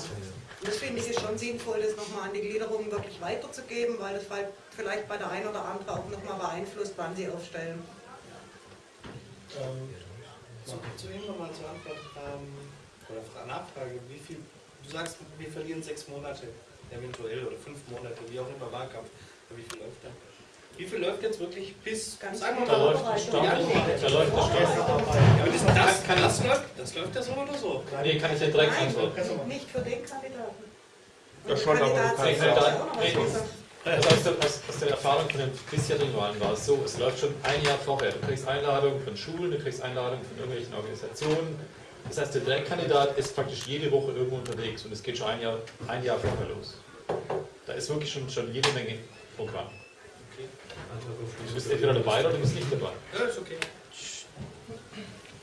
Und das finde ich ist schon sinnvoll, das nochmal an die Gliederung wirklich weiterzugeben, weil das vielleicht bei der einen oder anderen auch nochmal beeinflusst, wann sie aufstellen. Ähm, zu, ihm nochmal zur Antwort ähm, oder Fra- Nachfrage, wie viel, du sagst, wir verlieren sechs Monate eventuell oder fünf Monate, wie auch immer Wahlkampf, aber wie viel läuft da? Wie viel läuft jetzt wirklich bis, Ganz sagen wir Da läuft Stand- Januar? da läuft Stand- Ja, aber das, das, das, läuft, das läuft ja so oder so. Nee, kann ich ja direkt antworten. nicht für den Kandidaten. Ja, schon, aber du kannst ja- auch Also aus, der, aus, aus der Erfahrung von den bisherigen Wahlen war es so, es läuft schon ein Jahr vorher. Du kriegst Einladungen von Schulen, du kriegst Einladungen von irgendwelchen Organisationen. Das heißt, der Direktkandidat ist praktisch jede Woche irgendwo unterwegs und es geht schon ein Jahr, ein Jahr vorher los. Da ist wirklich schon, schon jede Menge Programm. Du bist entweder dabei oder du bist nicht dabei. Ja, ist okay.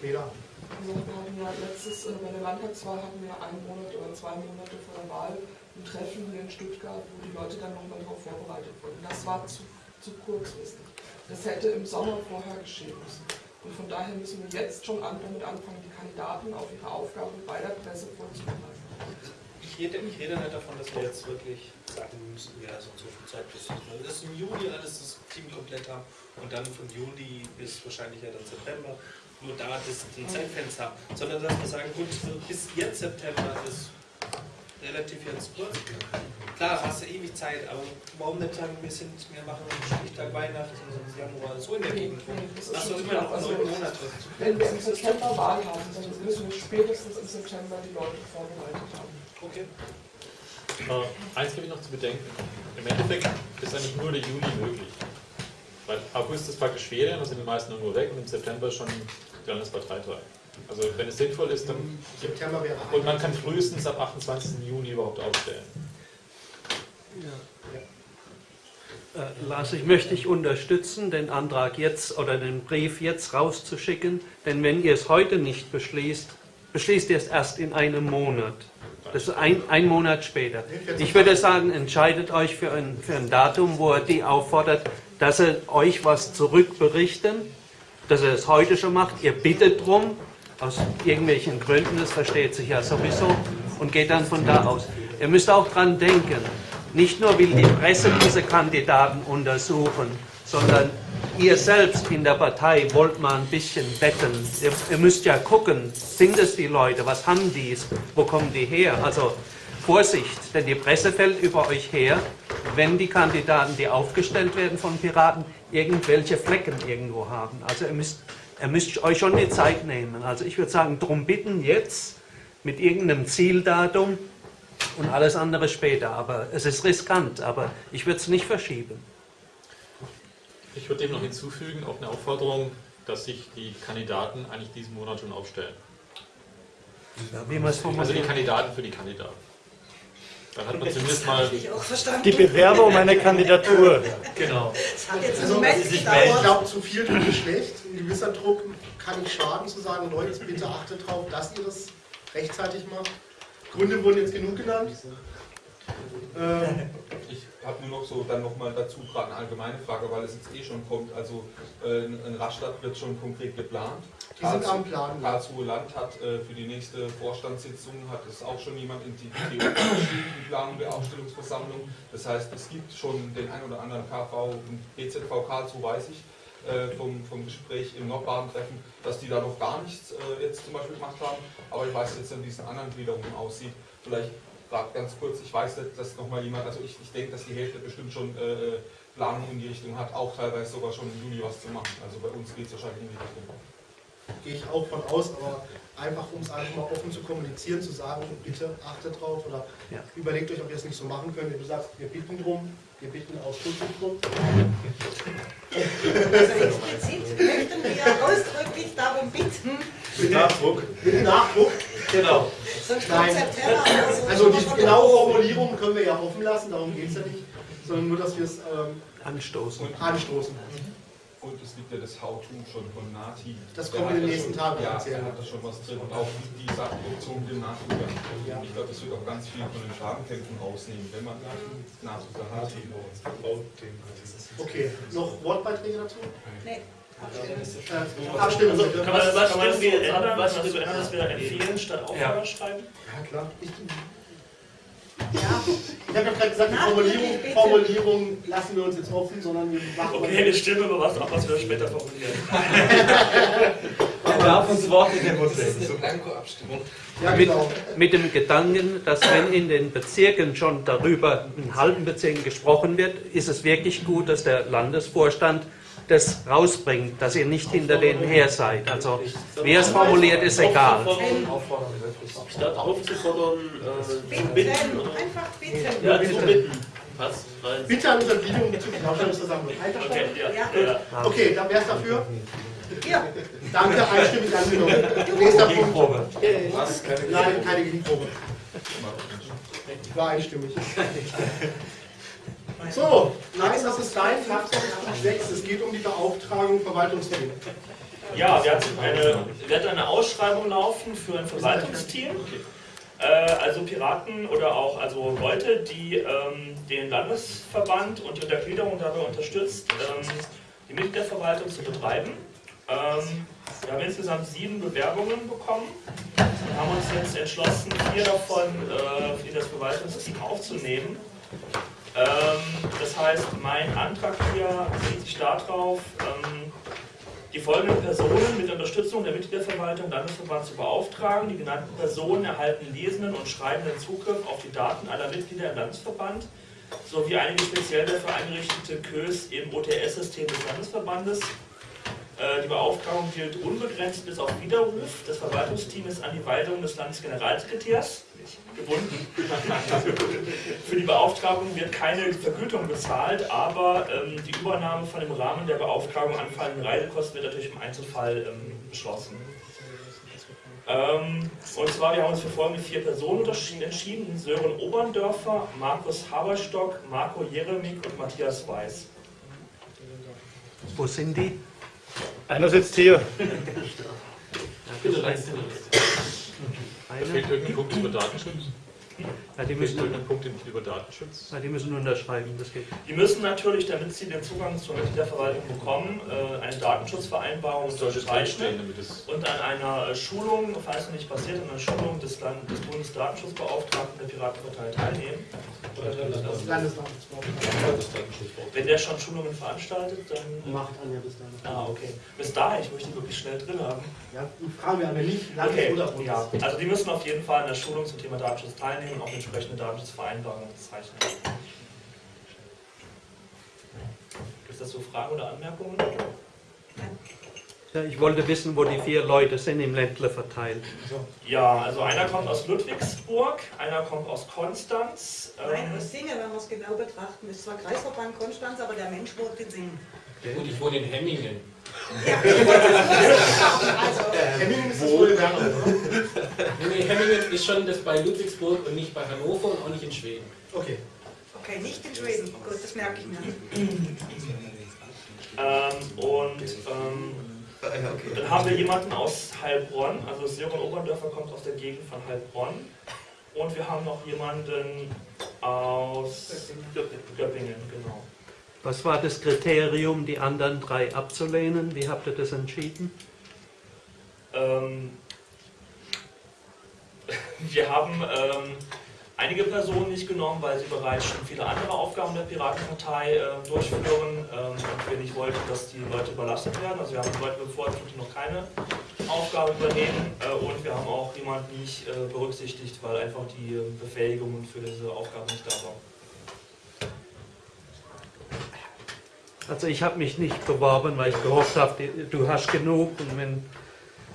Bela. Also wir hatten ja letztes, äh, bei der Landtagswahl hatten wir einen Monat oder zwei Monate vor der Wahl ein Treffen in Stuttgart, wo die Leute dann nochmal darauf vorbereitet wurden. Das war zu, zu kurzfristig. Das hätte im Sommer vorher geschehen müssen. Und von daher müssen wir jetzt schon damit anfangen, die Kandidaten auf ihre Aufgabe bei der Presse vorzubereiten. Ich rede, ich rede nicht davon, dass wir jetzt wirklich sagen müssen, ja, so so viel Zeit bis das ist im Juli alles das Team komplett haben und dann von Juli bis wahrscheinlich ja dann September nur da das, ein Zeitfenster haben, sondern dass wir sagen, gut, bis jetzt September ist relativ jetzt kurz. Klar, hast du ewig Zeit, aber warum nicht sagen, wir, sind, wir machen einen Stichtag Weihnachten, sonst Januar, so in der Gegend. Das ist Hast du immer noch. Also, neun Monate. Wenn wir im September Wahl haben, dann müssen wir spätestens im September die Leute vorbereitet haben. Okay. Äh, eins gebe ich noch zu bedenken. Im Endeffekt ist eigentlich nur der Juli möglich. Weil August ist praktisch Ferien, da sind die meisten nur weg und im September ist schon die Landesparteitag. Also wenn es sinnvoll ist, dann... September wäre Und man kann frühestens ab 28. Juni überhaupt aufstellen. Äh, Lars, ich möchte dich unterstützen, den Antrag jetzt oder den Brief jetzt rauszuschicken, denn wenn ihr es heute nicht beschließt, beschließt ihr es erst in einem Monat. Das ist ein, ein Monat später. Ich würde sagen, entscheidet euch für ein, für ein Datum, wo er die auffordert, dass er euch was zurückberichten, dass er es heute schon macht. Ihr bittet drum, aus irgendwelchen Gründen, das versteht sich ja sowieso, und geht dann von da aus. Ihr müsst auch dran denken, nicht nur will die Presse diese Kandidaten untersuchen, sondern ihr selbst in der Partei wollt mal ein bisschen wetten. Ihr, ihr müsst ja gucken, sind es die Leute, was haben die, wo kommen die her? Also Vorsicht, denn die Presse fällt über euch her, wenn die Kandidaten, die aufgestellt werden von Piraten, irgendwelche Flecken irgendwo haben. Also ihr müsst, ihr müsst euch schon die Zeit nehmen. Also ich würde sagen, drum bitten jetzt mit irgendeinem Zieldatum und alles andere später. Aber es ist riskant, aber ich würde es nicht verschieben. Ich würde dem noch hinzufügen, auch eine Aufforderung, dass sich die Kandidaten eigentlich diesen Monat schon aufstellen. Ja, also die. Kandidaten für die Kandidaten. Dann hat man zumindest mal Die Bewerber um eine Kandidatur. Genau. Also, ich glaube, zu viel ist schlecht. Ein gewisser Druck kann nicht schaden, zu sagen, Leute, bitte achtet darauf, dass ihr das rechtzeitig macht. Gründe wurden jetzt genug genannt. Ähm, Ich habe nur noch so dann nochmal dazu gerade eine allgemeine Frage, weil es jetzt eh schon kommt. Also äh, in Rastatt wird schon konkret geplant. Die sind am Plan. Karlsruhe Land hat äh, für die nächste Vorstandssitzung hat es auch schon jemand in die PO geschrieben, die Planung der Aufstellungsversammlung. Das heißt, es gibt schon den ein oder anderen KV und BZV Karlsruhe, weiß ich, äh, vom, vom Gespräch im Nordbaden-Treffen, dass die da noch gar nichts äh, jetzt zum Beispiel gemacht haben. Aber ich weiß jetzt, wie es in anderen Gliederungen aussieht. Vielleicht gerade ganz kurz, ich weiß nicht, dass nochmal jemand, also ich, ich denke, dass die Hälfte bestimmt schon äh, Planung in die Richtung hat, auch teilweise sogar schon im Juli was zu machen. Also bei uns geht es wahrscheinlich in die Richtung. Gehe ich auch von aus, aber einfach um es einfach mal offen zu kommunizieren, zu sagen, bitte achtet drauf oder Ja. überlegt euch, ob ihr es nicht so machen könnt. Wenn du sagst, wir bitten drum, wir bitten ausdrücklich drum. Also explizit möchten wir ausdrücklich darum bitten, Mit Nachdruck. Mit Nachdruck. Genau. sonst kommt Nein. Also die genaue Formulierung können wir ja offen lassen, darum geht es ja nicht, sondern nur, dass wir es ähm, anstoßen. anstoßen. Und es gibt ja das How-To schon von Nati. Das kommt in den ja nächsten schon- Tagen Ja, erzählen. der hat da schon was drin. Und auch die, die Sachproduktion mit dem Nachdrucker. Und ich glaube, das wird auch ganz viel von den Fragenkämpfen rausnehmen, wenn man Nachdrucker hat. Okay, noch Wortbeiträge dazu? Nee. Äh, Abstimmen. Also, kann man, Was- was, kann man was wir das so ändern, ändern? was Was wir wir ändern, dass wir empfehlen statt Aufforder Ja. schreiben? Ja, klar. Ich, ich habe ja gerade gesagt, die Formulierung, Formulierung lassen wir uns jetzt offen, sondern wir machen Okay, wir stimmen über was ab, was wir später formulieren. Man darf uns Worte Das ist legen. eine Blanko-Abstimmung. Ja, Mit, genau. mit dem Gedanken, dass wenn in den Bezirken schon darüber, in halben Bezirken gesprochen wird, ist es wirklich gut, dass der Landesvorstand das rausbringt, dass ihr nicht hinter denen her seid. Also wie er es formuliert, ist egal. Statt aufzufordern, äh, zu Bitten, einfach bitten. Ja, zu bitten. Rein. Bitte an Untergliederung bezüglich der Ausstellungsversammlung. Okay, ja. Ja. Okay, dann wer ist dafür? Ja. Danke, einstimmig angenommen. Nächster Punkt. Gegenprobe. Was? Keine Nein, keine Gegenprobe. War einstimmig. So, nein, das ist dein Tagesordnungspunkt 6. Es geht um die Beauftragung Verwaltungsthemen. Ja, wir hatten eine, wir hatten eine Ausschreibung laufen für ein Verwaltungsteam. Äh, also Piraten oder auch also Leute, die ähm, den Landesverband und die Untergliederung dabei unterstützt, ähm, die Mitgliederverwaltung zu betreiben. Ähm, wir haben insgesamt sieben Bewerbungen bekommen und haben uns jetzt entschlossen, vier davon äh, in das Verwaltungsteam aufzunehmen. Ähm, das heißt, mein Antrag hier bezieht sich darauf, ähm, die folgenden Personen mit Unterstützung der Mitgliederverwaltung Landesverband zu beauftragen. Die genannten Personen erhalten lesenden und schreibenden Zugriff auf die Daten aller Mitglieder im Landesverband sowie einige speziell dafür eingerichtete Kös im OTS-System des Landesverbandes. Äh, Die Beauftragung gilt unbegrenzt bis auf Widerruf. Das Verwaltungsteam ist an die Weisung des Landesgeneralsekretärs gebunden. Für die Beauftragung wird keine Vergütung bezahlt, aber ähm, die Übernahme von dem Rahmen der Beauftragung anfallenden Reisekosten wird natürlich im Einzelfall ähm, beschlossen. Ähm, und zwar, wir haben uns für folgende vier Personen unterschieden- entschieden: Sören Oberndörfer, Markus Haberstock, Marco Jeremik und Matthias Weiß. Wo sind die? Einer sitzt hier. Da fehlt irgendein Punkt über Datenschutz. Ja, die, müssen, irgendein Punkt über Datenschutz. ja, die müssen unterschreiben, das geht. Die müssen natürlich, damit sie den Zugang zur Mitgliederverwaltung bekommen, äh, eine Datenschutzvereinbarung unterzeichnen und an einer äh, Schulung, falls noch nicht passiert, an einer Schulung des, Land des Bundesdatenschutzbeauftragten der Piratenpartei teilnehmen. Wenn der schon Schulungen veranstaltet, dann. Macht Anja bis dahin. Ah, okay. Bis dahin, ich möchte die wirklich schnell drin haben. Ja, fragen wir aber nicht, Okay, oder ja. Also die müssen auf jeden Fall an der Schulung zum Thema Datenschutz teilnehmen und auch mit entsprechende Datenschutzvereinbarung unterzeichnen. Gibt es dazu Fragen oder Anmerkungen? Ja, ich wollte wissen, wo die vier Leute sind im Ländle verteilt. Ja, also einer kommt aus Ludwigsburg, einer kommt aus Konstanz. Nein, ähm, aus Singen, wenn wir es genau betrachten. Ist zwar Kreisverband Konstanz, aber der Mensch wohnt in Singen. Und ich wohne in Hemmingen. Also, Hemmingen ist das? Nee, Hemmingen schon das bei Ludwigsburg und nicht bei Hannover und auch nicht in Schweden. Okay. Okay, nicht in Schweden. Gut, das merke ich mir. Ähm, und ähm, dann haben wir jemanden aus Heilbronn, also Sören Oberndörfer kommt aus der Gegend von Heilbronn. Und wir haben noch jemanden aus Göppingen, genau. Was war das Kriterium, die anderen drei abzulehnen? Wie habt ihr das entschieden? Ähm, wir haben ähm, einige Personen nicht genommen, weil sie bereits schon viele andere Aufgaben der Piratenpartei äh, durchführen ähm, und wir nicht wollten, dass die Leute überlastet werden. Also wir haben Leute bevorzugt, die noch keine Aufgabe übernehmen äh, und wir haben auch jemanden nicht äh, berücksichtigt, weil einfach die äh, Befähigungen für diese Aufgabe nicht da waren. Also ich habe mich nicht beworben, weil ich gehofft habe, du hast genug und wenn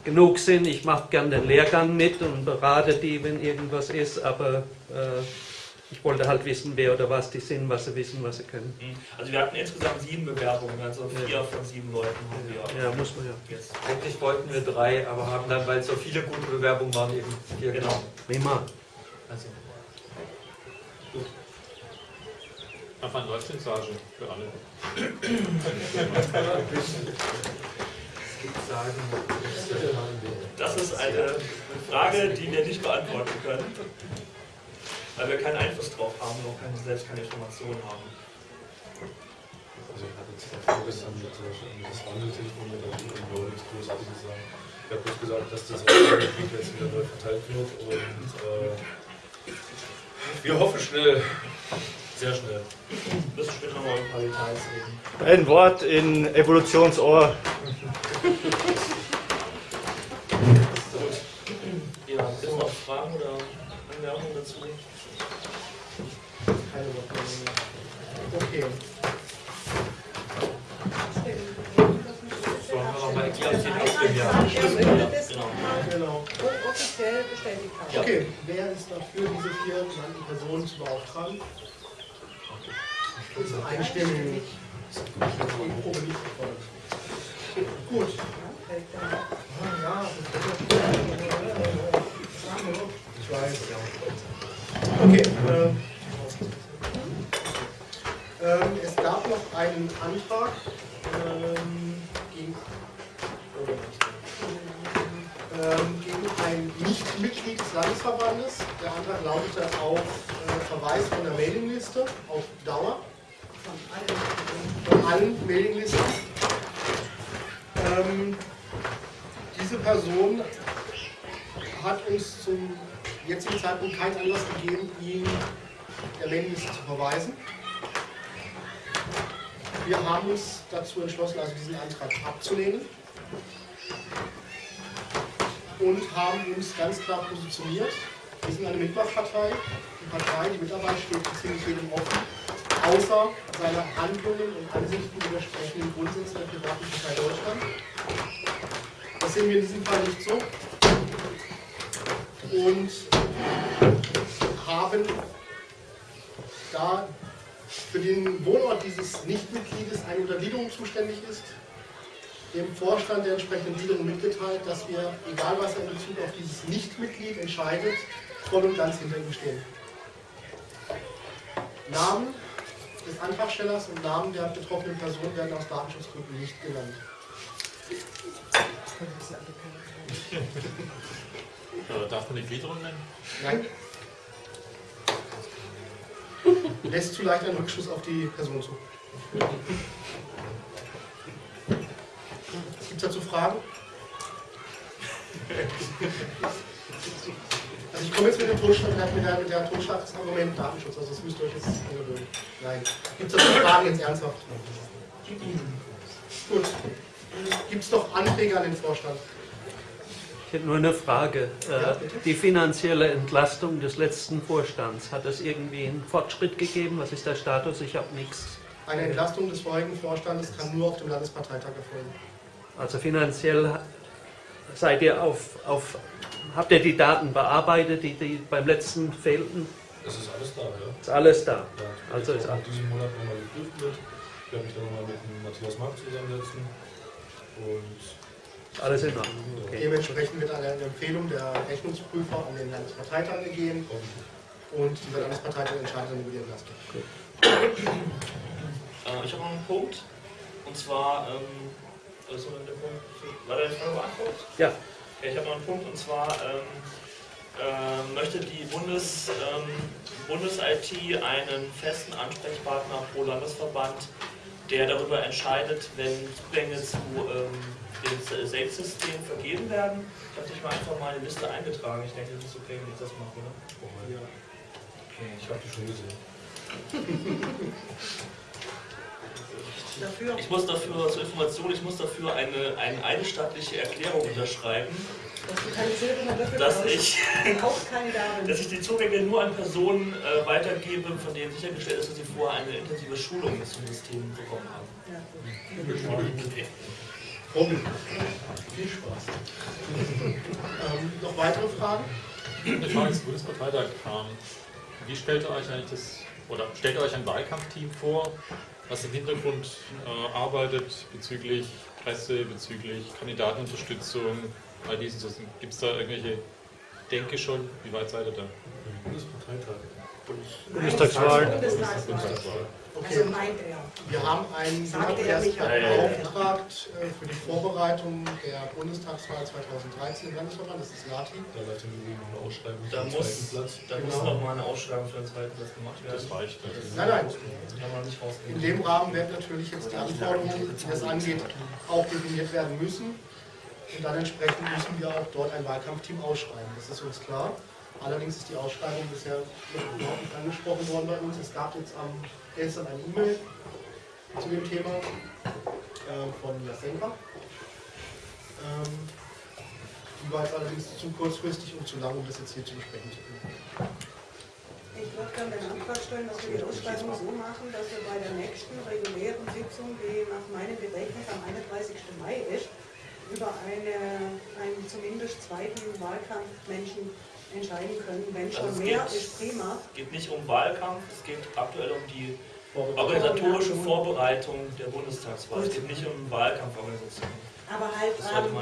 genug sind, ich mache gern den Lehrgang mit und berate die, wenn irgendwas ist, aber äh, ich wollte halt wissen, wer oder was die sind, was sie wissen, was sie können. Also wir hatten insgesamt sieben Bewerbungen, also vier von sieben Leuten haben wir. Ja, muss man ja. Jetzt. Eigentlich wollten wir drei, aber haben dann, weil so viele gute Bewerbungen waren, eben vier Genau. Prima. Also, Einfach ein Leuchtensage für alle. Das ist eine Frage, die wir nicht beantworten können, weil wir keinen Einfluss drauf haben und auch keine, selbst keine Informationen haben. Also ich hatte jetzt vorgestern äh, das Wandeltelefon mit der Union nichts Großartiges sagen. Ich habe bloß gesagt, dass das Gebiet jetzt wieder neu verteilt wird und äh, wir hoffen schnell, sehr schnell. Müssen später noch mal ein paar Details reden. Ein Wort in Evolutionsohr. Ja, gibt es noch Fragen oder Anmerkungen dazu? Keine Wortmeldung mehr. Okay. nochmal Genau. nochmal Genau. offiziell bestätigt haben. Okay, wer ist dafür, diese vier genannten Personen zu beauftragen? Nicht erfolgt. Gut. Ja, ich weiß. Okay. Äh, ähm, es gab noch einen Antrag ähm, gegen, ähm, gegen ein Nicht-Mitglied des Landesverbandes. Der Antrag lautete auf äh, Verweis von der Mailingliste auf Dauer. Von allen Mailinglisten. Ähm, diese Person hat uns zum jetzigen Zeitpunkt keinen Anlass gegeben, ihn der Mailingliste zu verweisen. Wir haben uns dazu entschlossen, also diesen Antrag abzulehnen und haben uns ganz klar positioniert. Wir sind eine Mitmachpartei. Die Partei, die Mitarbeit steht ziemlich jedem offen, außer seiner Handlungen und Ansichten widersprechen den Grundsätzen der Piratenpartei Deutschland. Das sehen wir in diesem Fall nicht so. Und haben da für den Wohnort dieses Nichtmitgliedes eine Untergliederung zuständig ist, dem Vorstand der entsprechenden Gliederung mitgeteilt, dass wir, egal was er in Bezug auf dieses Nichtmitglied entscheidet, voll und ganz hinter ihm stehen. Namen des Antragstellers und Namen der betroffenen Person werden aus Datenschutzgründen nicht genannt. Ja, darf man die Gliederung nennen? Nein. Lässt zu leicht einen Rückschluss auf die Person zu. Gibt es dazu Fragen? Also ich komme jetzt mit dem Totschlag, mit der, mit der Totschlagsargument Datenschutz, also das müsst ihr euch jetzt angewöhnen. Nein. Gibt es dazu Fragen jetzt ernsthaft? Gut. Gibt es noch Anträge an den Vorstand? Ich hätte nur eine Frage. Äh, die finanzielle Entlastung des letzten Vorstands, hat es irgendwie einen Fortschritt gegeben? Was ist der Status? Ich habe nichts. Eine Entlastung des vorigen Vorstandes kann nur auf dem Landesparteitag erfolgen. Also finanziell seid ihr auf, auf habt ihr die Daten bearbeitet, die, die beim letzten fehlten? Das ist alles da, ja. Ist alles da. Ja, Also ist auch in diesem Monat nochmal geprüft wird. Ich werde mich dann nochmal mit dem Matthias Mark zusammensetzen. Und alles in Ordnung. Okay. Dementsprechend wird eine Empfehlung der Rechnungsprüfer an den Landesparteitag gegeben und dieser Landesparteitag entscheidet dann über die Entlastung. Äh, ich habe noch einen Punkt. Und zwar, ähm, der Punkt, war deine Frage beantwortet? Ja. Ich habe noch einen Punkt und zwar ähm, ähm, möchte die Bundes, ähm, Bundes-IT einen festen Ansprechpartner pro Landesverband, der darüber entscheidet, wenn Zugänge zu ähm, dem Safe-System vergeben werden. Ich habe dich mal einfach mal in die Liste eingetragen. Ich denke, das ist okay, wenn ich das mache, oder? Ja. Okay, ich habe die schon gesehen. Dafür. Ich muss dafür, zur Information, ich muss dafür eine, eine einstattliche Erklärung unterschreiben, Dass ich, dass ich die Zugänge nur an Personen äh, weitergebe, von denen sichergestellt ist, dass sie vorher eine intensive Schulung zum System bekommen haben. Ja, Okay. Robin, viel Spaß. ähm, noch weitere Fragen? Eine Frage zum Bundesparteitag. Ähm, Wie stellt ihr euch eigentlich das, oder stellt euch ein Wahlkampfteam vor, was im Hintergrund äh, arbeitet bezüglich Presse, bezüglich Kandidatenunterstützung, all diesen Sachen? Gibt es da irgendwelche Denke schon? Wie weit seid ihr da? Bundesparteitag. Bundestagswahl. Bundestagswahl. Okay. Also meint er. Wir haben einen beauftragt äh, für die Vorbereitung der Bundestagswahl 2013 im Landesverband, das ist Lati. Da läuft im Übrigen noch eine Ausschreibung Da für den muss, zweiten Platz. da muss noch mal eine Ausschreibung für den zweiten Platz gemacht werden. Das reicht. Das Nein, nein. kann man nicht rausgehen. In dem Rahmen werden natürlich jetzt die Anforderungen, die das angeht, auch definiert werden müssen. Und dann entsprechend müssen wir auch dort ein Wahlkampfteam ausschreiben. Das ist uns klar. Allerdings ist die Ausschreibung bisher überhaupt nicht angesprochen worden bei uns. Es gab jetzt am gestern eine E-Mail zu dem Thema äh, von Jasenka. Ähm, die war jetzt allerdings zu kurzfristig und zu lang, um das jetzt hier zu besprechen zu können. Ich würde gerne den Antrag stellen, dass wir die Ausschreibung so machen, dass wir bei der nächsten regulären Sitzung, die nach meinem Bedenken am 31. Mai ist, über eine, einen zumindest zweiten Wahlkampfmenschen entscheiden können. Wenn schon Also mehr geht- ist, prima. Es geht nicht um Wahlkampf, es geht aktuell um die organisatorische Vorbereitung der Bundestagswahl. Es geht nicht um Wahlkampforganisation. Aber halt ähm,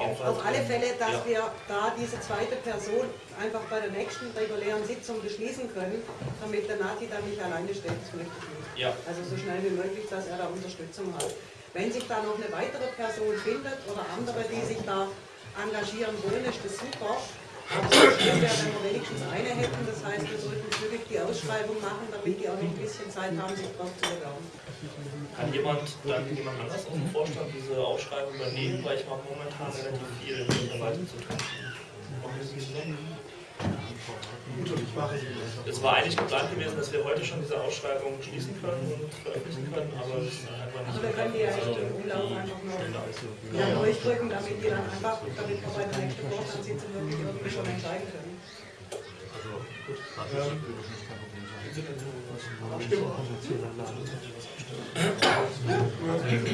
auf auf alle. Fälle, dass Ja. wir da diese zweite Person einfach bei der nächsten regulären Sitzung beschließen können, damit der Nati dann nicht alleine steht. Das möchte ich nicht. Ja. Also so schnell wie möglich, dass er da Unterstützung hat. Wenn sich da noch eine weitere Person findet oder andere, die sich da engagieren wollen, ist das super. Schnell wir wenigstens eine hätten, das heißt, wir sollten zügig die Ausschreibung machen, damit die auch noch ein bisschen Zeit haben, sich drauf zu bewerben. Kann jemand, dann jemand anders aus dem Vorstand diese Ausschreibung übernehmen, weil ich mache momentan relativ viel in der Verwaltung zu tun. Gut, und ich mache sie. Es war eigentlich geplant gewesen, dass wir heute schon diese Ausschreibung schließen können und veröffentlichen können, aber es ist einfach nicht Also wir können die ja echt im Umlauf einfach nur durchdrücken, damit die dann einfach, damit wir bei der nächsten Vorstandssitzung wirklich irgendwie schon entscheiden können.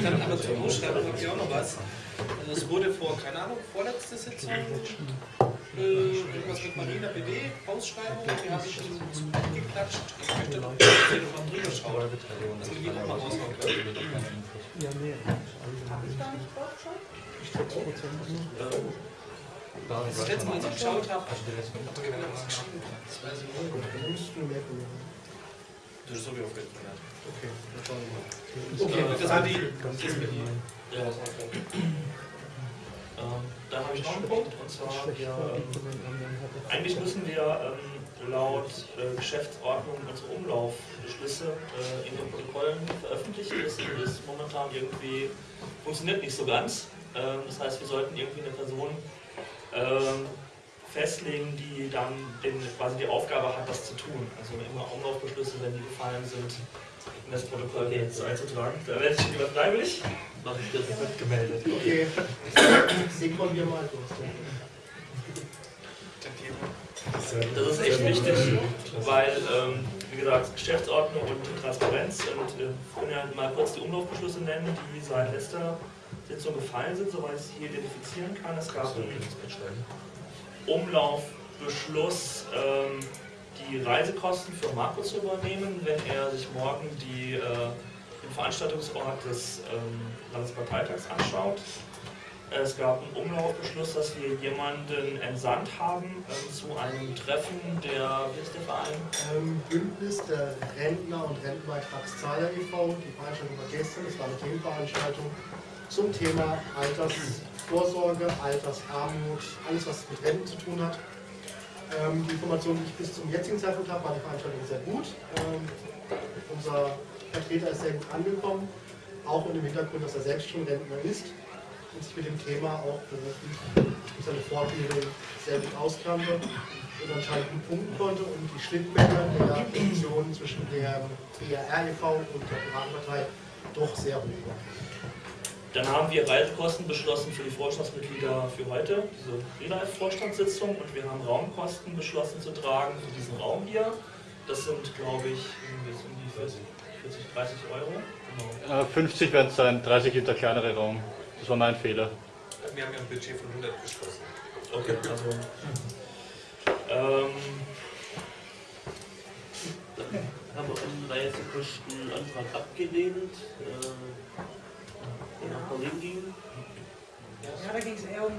Dann aber zur Ausschreibung habe ich auch noch was. Also es wurde vor, keine Ahnung, vorletzte Sitzung äh, irgendwas mit Marina BD, Ausschreibung, die habe ich zum zum Bett geklatscht. Ich möchte noch mal drüber schauen, dass wir die auch mal raushauen können. Ja, nee. Habe ich da nicht drauf schon? Als ich das letzte Mal so geschaut habe, hat da keiner was geschrieben. Das weiß ich nicht. Das ist so wie auf jeden Fall. Okay, dann schauen wir mal. Okay, das war die. Ja, das war okay. Ähm, dann habe ich noch einen Punkt, und zwar, ähm, eigentlich müssen wir ähm, laut äh, Geschäftsordnung unsere Umlaufbeschlüsse äh, in den Protokollen veröffentlichen. Das ist momentan irgendwie, funktioniert nicht so ganz. Ähm, das heißt, wir sollten irgendwie eine Person festlegen, die dann den, quasi die Aufgabe hat, das zu tun. Also immer Umlaufbeschlüsse, wenn die gefallen sind, in das Protokoll so einzutragen. Da werde ich lieber freiwillig. Mache ich das. Wird gemeldet. Okay, Sekon wir mal kurz. Das ist echt wichtig, weil, ähm, wie gesagt, Geschäftsordnung und Transparenz und äh, ich kann ja mal kurz die Umlaufbeschlüsse nennen, die seit letzter Sitzung gefallen sind, soweit ich sie hier identifizieren kann. Es gab einen Umlaufbeschluss, ähm, die Reisekosten für Marco zu übernehmen, wenn er sich morgen die, äh, den Veranstaltungsort des ähm, Landesparteitags anschaut. Es gab einen Umlaufbeschluss, dass wir jemanden entsandt haben äh, zu einem Treffen der, wie ist der Verein? Ähm, Bündnis der Rentner und Rentenbeitragszahler e.V. Die Veranstaltung war gestern, es war eine Themenveranstaltung zum Thema Altersvorsorge, Altersarmut, alles was mit Renten zu tun hat. Ähm, die Information, die ich bis zum jetzigen Zeitpunkt habe, war die Veranstaltung sehr gut. Ähm, unser Vertreter ist sehr gut angekommen, auch in dem Hintergrund, dass er selbst schon Rentner ist und sich mit dem Thema auch beruflich durch seine Fortbildung sehr gut auskannte und anscheinend gut punkten konnte und die Schnittmenge der Positionen zwischen der BRR e.V. und der Piratenpartei doch sehr hoch war. Dann haben wir Reisekosten beschlossen für die Vorstandsmitglieder für heute, diese Relive-Vorstandssitzung, und wir haben Raumkosten beschlossen zu tragen für diesen Raum hier. Das sind, glaube ich, um die 40, 40 30 Euro. Genau. Äh, 50 werden es sein, 30 ist der kleinere Raum. Das war mein Fehler. Wir haben ja ein Budget von 100 beschlossen. Okay, also. Ähm, haben wir einen Reisekostenantrag abgelehnt. Äh, der nach Berlin ging. Ja, da ging es eher um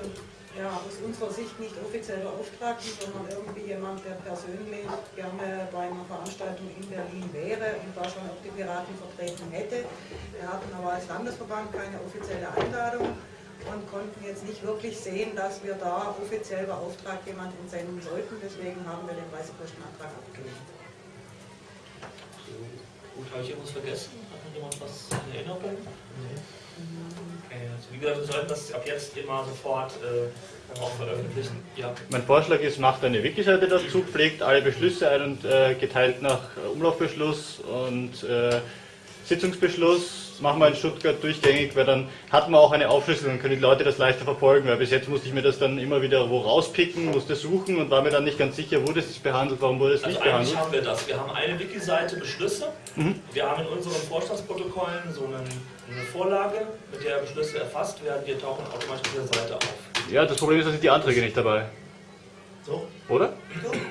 ja, aus unserer Sicht nicht offiziell Beauftragten, sondern irgendwie jemand, der persönlich gerne bei einer Veranstaltung in Berlin wäre und da schon auch die Piraten vertreten hätte. Wir hatten aber als Landesverband keine offizielle Einladung und konnten jetzt nicht wirklich sehen, dass wir da offiziell beauftragt jemand entsenden sollten. Deswegen haben wir den Reisekostenantrag abgelehnt. Gut, habe ich irgendwas vergessen? Hat noch jemand was in Erinnerung? Okay, also wie gesagt, wir sollten das ab jetzt immer sofort äh, auch veröffentlichen. Ja. Mein Vorschlag ist, macht eine Wiki-Seite dazu, pflegt alle Beschlüsse ein und äh, geteilt nach Umlaufbeschluss und äh, Sitzungsbeschluss. Machen wir in Stuttgart durchgängig, weil dann hat man auch eine Aufschlüsselung, dann können die Leute das leichter verfolgen, weil bis jetzt musste ich mir das dann immer wieder wo rauspicken, musste suchen und war mir dann nicht ganz sicher, wurde es behandelt, warum wurde es Also nicht eigentlich behandelt. haben wir das. Wir haben eine Wiki-Seite Beschlüsse. Mhm. Wir haben in unseren Vorstandsprotokollen so einen, eine Vorlage, mit der Beschlüsse erfasst werden. Die tauchen automatisch auf der Seite auf. Ja, das Problem ist, da sind die Anträge nicht dabei. So, Oder?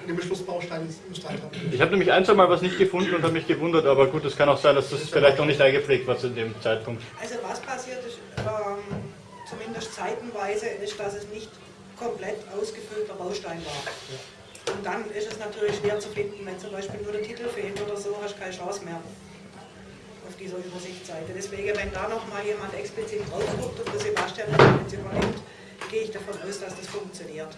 den Beschlussbaustein ist Bestand haben. Ich habe nämlich ein, zwei Mal was nicht gefunden und habe mich gewundert, aber gut, es kann auch sein, dass das vielleicht noch nicht eingepflegt war zu dem Zeitpunkt. Also was passiert ist, ähm, zumindest zeitenweise, ist, dass es nicht komplett ausgefüllter Baustein war. Und dann ist es natürlich schwer zu finden, wenn zum Beispiel nur der Titel fehlt oder so, hast du keine Chance mehr auf dieser Übersichtsseite. Deswegen, wenn da noch mal jemand explizit drauf guckt und der Sebastian das jetzt übernimmt, gehe ich davon aus, dass das funktioniert.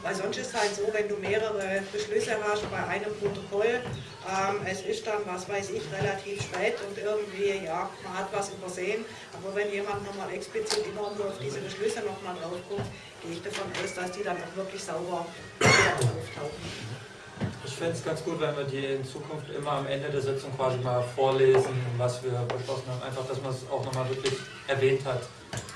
Weil sonst ist halt so, wenn du mehrere Beschlüsse hast bei einem Protokoll, ähm, es ist dann, was weiß ich, relativ spät und irgendwie, ja, man hat was übersehen. Aber wenn jemand nochmal explizit immer nur auf diese Beschlüsse nochmal drauf guckt, gehe ich davon aus, dass die dann auch wirklich sauber auftauchen. Ich fände es ganz gut, wenn wir die in Zukunft immer am Ende der Sitzung quasi mal vorlesen, was wir beschlossen haben. Einfach, dass man es auch nochmal wirklich erwähnt hat.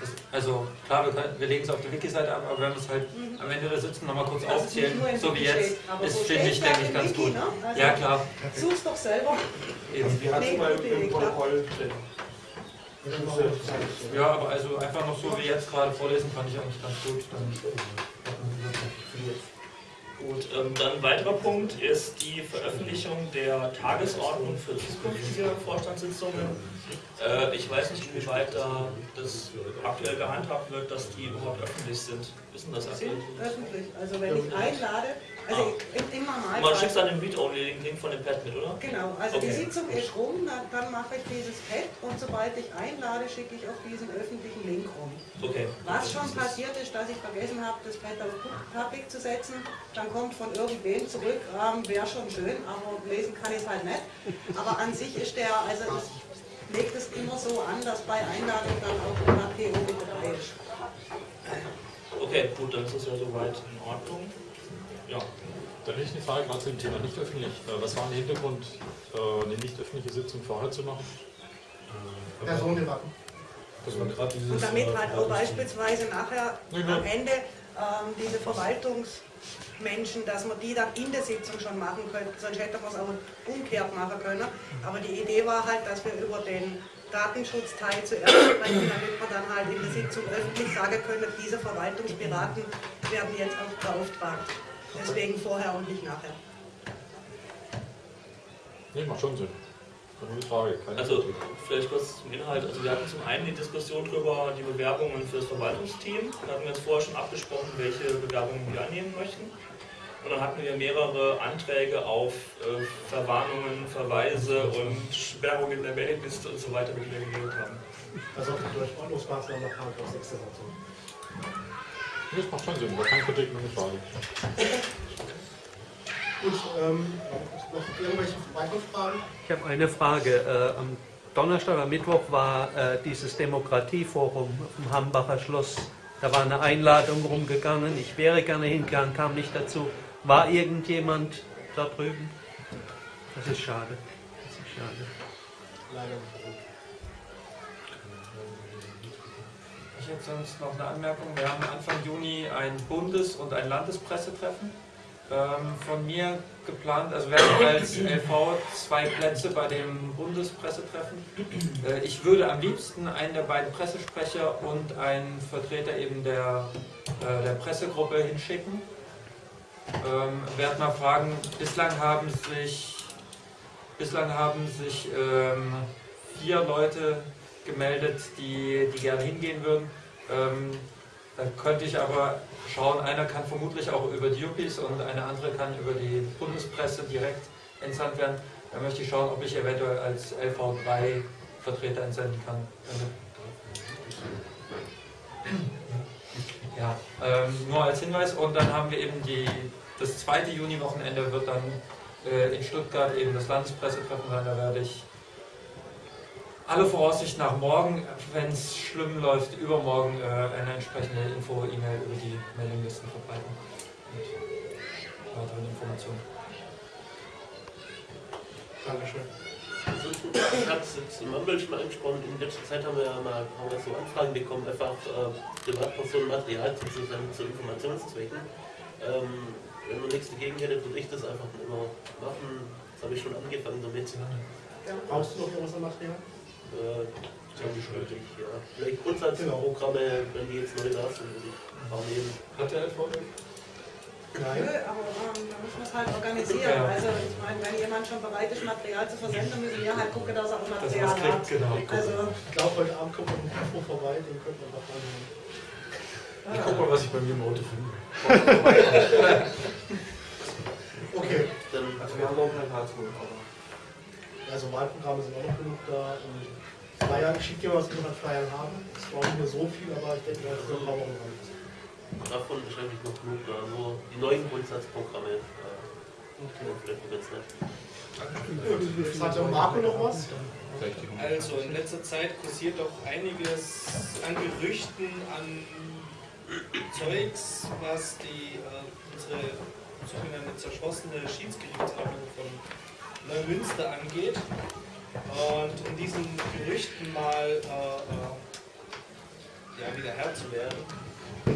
Das, also klar, wir, können- wir legen es auf die Wiki-Seite ab, aber wenn wir es halt am Ende der Sitzung nochmal kurz es nicht aufzählen, so wie jetzt, ist, finde ich, denke ich, ganz Wiki, gut. ne? Also Ja, klar. Such's doch selber. Eben. Die hat's Nee, immer im-. Protokoll Ja, aber also einfach noch so wie jetzt gerade vorlesen, fand ich eigentlich ganz gut. Dann, Gut, ähm, dann ein weiterer Punkt ist die Veröffentlichung der Tagesordnung für zukünftige Vorstandssitzungen. Äh, ich weiß nicht, inwieweit da das aktuell gehandhabt wird, dass die überhaupt öffentlich sind. Wissen das Sind aktuell? öffentlich. Also wenn ich einlade, also im, im Normalfall. Man schickt dann den Read-Only-Link von dem Pad mit, oder? Genau, also die Okay. Sitzung ist rum, dann, dann mache ich dieses Pad und sobald ich einlade, schicke ich auf diesen öffentlichen Link rum. Okay. Was schon passiert ist, dass ich vergessen habe, das Pad auf Public zu setzen, dann kommt von irgendwem zurück, ähm, wäre schon schön, aber lesen kann ich es halt nicht. Aber an sich ist der, also ich lege das immer so an, dass bei Einladung dann auch ein HPO mit dabei ist. Okay, gut, dann ist das ja soweit in Ordnung. Ja. Dann hätte ich eine Frage gerade zu dem Thema nicht öffentlich. Äh, Was war der Hintergrund, äh, eine nicht öffentliche Sitzung vorher zu machen? Personendebatten. Gerade dieses. Und damit äh, halt auch beispielsweise nachher am Ende ähm, diese Verwaltungsmenschen, dass wir die dann in der Sitzung schon machen könnten, sonst hätte man es auch umgekehrt machen können. Aber die Idee war halt, dass wir über den Datenschutzteil zuerst sprechen, damit wir dann halt in der Sitzung öffentlich sagen können, diese Verwaltungsberaten werden jetzt auch beauftragt. Deswegen vorher und nicht nachher. Nee, macht schon Sinn. Keine Frage. Also vielleicht kurz zum Inhalt. Also wir hatten zum einen die Diskussion darüber, die Bewerbungen für das Verwaltungsteam. Da hatten wir uns vorher schon abgesprochen, welche Bewerbungen wir annehmen möchten. Und dann hatten wir mehrere Anträge auf äh, Verwarnungen, Verweise und Sperrung in der Mailingliste und so weiter, mit denen wir gewählt haben. Also auch durch Ordnungsmaßnahmen nach Paragraph 6 der Satzung. Das macht schon Sinn, aber keine Kritik, nur eine Frage. Gut, ähm, noch irgendwelche weitere Fragen? Ich habe eine Frage. Äh, am Donnerstag, am Mittwoch war äh, dieses Demokratieforum vom Hambacher Schloss. Da war eine Einladung rumgegangen. Ich wäre gerne hingegangen, kam nicht dazu. War irgendjemand da drüben? Das ist schade. Das ist schade. Leider. Ich hätte sonst noch eine Anmerkung. Wir haben Anfang Juni ein Bundes- und ein Landespressetreffen. Ähm, von mir geplant, also wir haben als LV zwei Plätze bei dem Bundespressetreffen. Äh, ich würde am liebsten einen der beiden Pressesprecher und einen Vertreter eben der, äh, der Pressegruppe hinschicken. Ähm, werd mal fragen, bislang haben sich, bislang haben sich ähm, vier Leute gemeldet, die, die gerne hingehen würden. Ähm, dann könnte ich aber schauen, einer kann vermutlich auch über die Yuppies und eine andere kann über die Bundespresse direkt entsandt werden. Da möchte ich schauen, ob ich eventuell als LV3 Vertreter entsenden kann. Ja, ähm, nur als Hinweis. Und dann haben wir eben die, das zweite Juni-Wochenende wird dann äh, in Stuttgart eben das Landespressetreffen sein. Da werde ich alle Voraussicht nach morgen, wenn es schlimm läuft, übermorgen äh, eine entsprechende Info-E-Mail über die Mailinglisten verbreiten. Mit weiteren Informationen. Dankeschön. Ich habe es jetzt im Mumble schon mal angesprochen, in letzter Zeit haben wir ja mal haben wir so Anfragen bekommen, einfach äh, Privatpersonen Material zu zu Informationszwecken. Ähm, wenn man nichts dagegen hätte, würde ich das einfach immer machen. Das habe ich schon angefangen damit. Brauchst du noch irgendwas an Material? Äh, ich, ja. Vielleicht Grundsatzprogramme, wenn die jetzt neu da sind, würde ich auch nehmen. Hat der LV Nö, aber ähm, da muss man es halt organisieren. Ja. Also ich meine, wenn jemand schon bereit ist, Material zu versenden, müssen wir halt gucken, dass er auch Material man es kriegt, hat. genau. Also, Ich glaube, heute Abend kommt noch ein Info vorbei, den könnten wir noch anhören. Ich guck mal, was ich bei mir im Auto finde. Okay. Also wir haben noch ein paar Karlsruhe, aber. Also Wahlprogramme sind auch noch genug da. Und Flyer, ich schicke dir was, wir noch an Flyern haben. Es war nicht mehr so viel, aber ich denke, das ist noch ein paar Wochen. Davon ist eigentlich noch genug da. Nur die neuen Grundsatzprogramme. Äh, Vielleicht jetzt hat der Marco noch was. Also in letzter Zeit kursiert doch einiges an Gerüchten, an Zeugs, was die äh, unsere sogenannte zerschossene Schiedsgerichtsordnung von Neumünster angeht. Und um diesen Gerüchten mal äh, äh, ja, wieder Herr zu werden,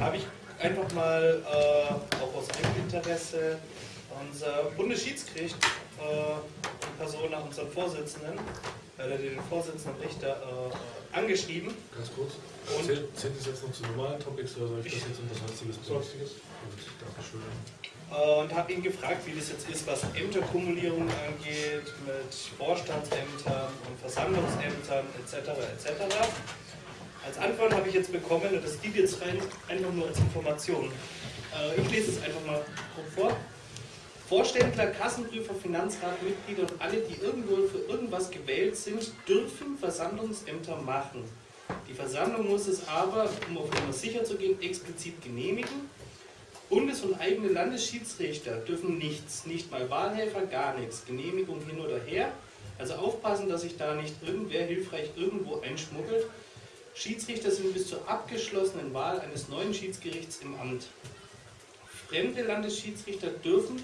habe ich einfach mal äh, auch aus Eigeninteresse unser Bundesschiedsgericht äh, in Persona unseren Vorsitzenden, äh, den Vorsitzenden Richter äh, angeschrieben. Ganz kurz. Und- Zählt, das jetzt noch zu normalen Topics oder soll ich das jetzt unter Sonstiges? Sonstiges. Gut, Dankeschön. und habe ihn gefragt, wie das jetzt ist, was Ämterkumulierung angeht, mit Vorstandsämtern und Versammlungsämtern etc. etc. Als Antwort habe ich jetzt bekommen, und das geht jetzt rein einfach nur als Information. Äh, Ich lese es einfach mal vor. Vorständler, Kassenprüfer, Finanzrat, Mitglieder und alle, die irgendwo für irgendwas gewählt sind, dürfen Versammlungsämter machen. Die Versammlung muss es aber, um auf Nummer sicher zu gehen, explizit genehmigen. Bundes- und eigene Landesschiedsrichter dürfen nichts, nicht mal Wahlhelfer, gar nichts. Genehmigung hin oder her. Also aufpassen, dass sich da nicht irgendwer hilfreich irgendwo einschmuggelt. Schiedsrichter sind bis zur abgeschlossenen Wahl eines neuen Schiedsgerichts im Amt. Fremde Landesschiedsrichter dürfen,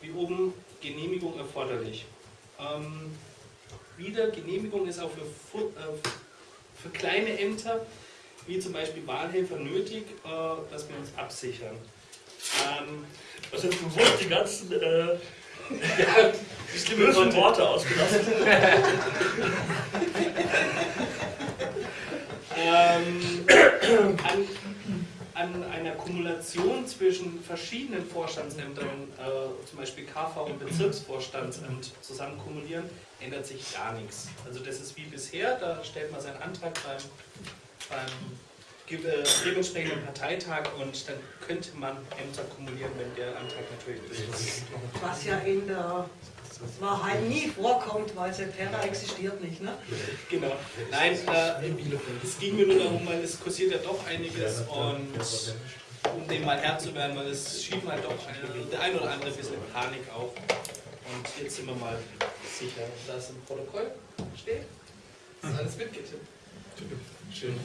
wie oben, Genehmigung erforderlich. Ähm, wieder, Genehmigung ist auch für, äh, für kleine Ämter wie zum Beispiel Wahlhelfer nötig, äh, dass wir uns absichern. Ähm, also bewusst die ganzen äh, ja, bösen Worte ausgelassen. ähm, an, an einer Kumulation zwischen verschiedenen Vorstandsämtern, äh, zum Beispiel KV und Bezirksvorstandsamt zusammen kumulieren, ändert sich gar nichts. Also das ist wie bisher, da stellt man seinen Antrag beim, beim äh, dementsprechenden Parteitag und dann könnte man Ämter kumulieren, wenn der Antrag natürlich durch ist. Was ja in der Wahrheit nie vorkommt, weil Septerra existiert nicht. Ne? Genau. Nein, äh, es ging mir nur darum, weil es kursiert ja doch einiges und um dem mal Herr zu werden, weil es schieben halt doch eine, der ein oder andere ein bisschen Panik auf. Und jetzt sind wir mal sicher, dass im Protokoll steht. Das ist alles mitgetippt. Schön.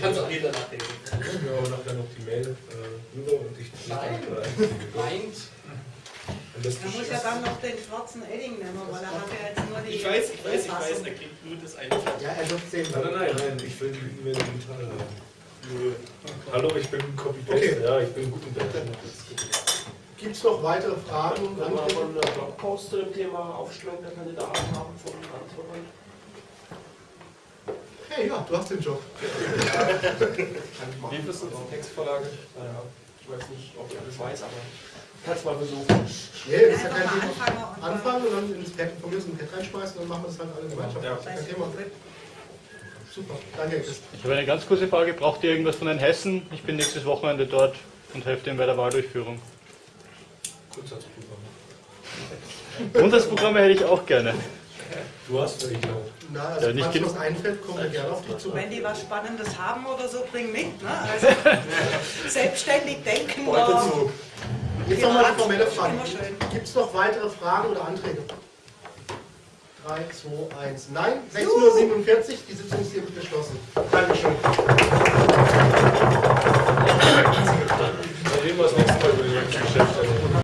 Kannst auch jeder nachdenken. Ja, und nachher noch die Mail äh, rüber und ich Nein. Meint. Und das Er muss ja dann noch den schwarzen Edding nehmen, weil er hat ja jetzt nur die. Ich weiß, ich weiß, ich weiß, er kriegt nur das eine. Ja, er wird sehen. Nein, nein, nein, nein, ich will die E-Mail digital haben. Nö. Hallo, ich bin Copy-Paste. Okay. Ja, ich bin gut im Bett. Gibt es noch weitere Fragen und Wenn wir Anträge? von einem Blogpost zu dem Thema Aufstellung der Kandidaten haben von Landesverband. Hey, ja, du hast den Job. Wie ist das mit der Textvorlage? Naja, ich weiß nicht, ob ich alles weiß, aber ich kann es mal versuchen. Nee, das ist ja kein Thema. anfangen und dann ins Pad, von mir aus ein Pad reinschmeißen und dann machen wir das halt alle gemeinschaftlich. Ja. Kein Thema. Super, danke. Ich habe eine ganz kurze Frage. Braucht ihr irgendwas von den Hessen? Ich bin nächstes Wochenende dort und helfe denen bei der Wahldurchführung. Grundsatzprüfer. Grundsatzprogramme hätte ich auch gerne. Du hast welche auch. Na, also ja, wenn was einfällt, kommen wir gerne auf dich zu. Wenn die was Spannendes haben oder so, bring mit. Ne? Also selbstständig denken. Beute zu. Jetzt nochmal eine formelle Frage. Gibt es noch weitere Fragen oder Anträge? 3, 2, 1. Nein, 6.47 Uhr, die Sitzung ist hiermit geschlossen. Dankeschön. Dann nehmen wir das nächste Mal über die Geschäfte.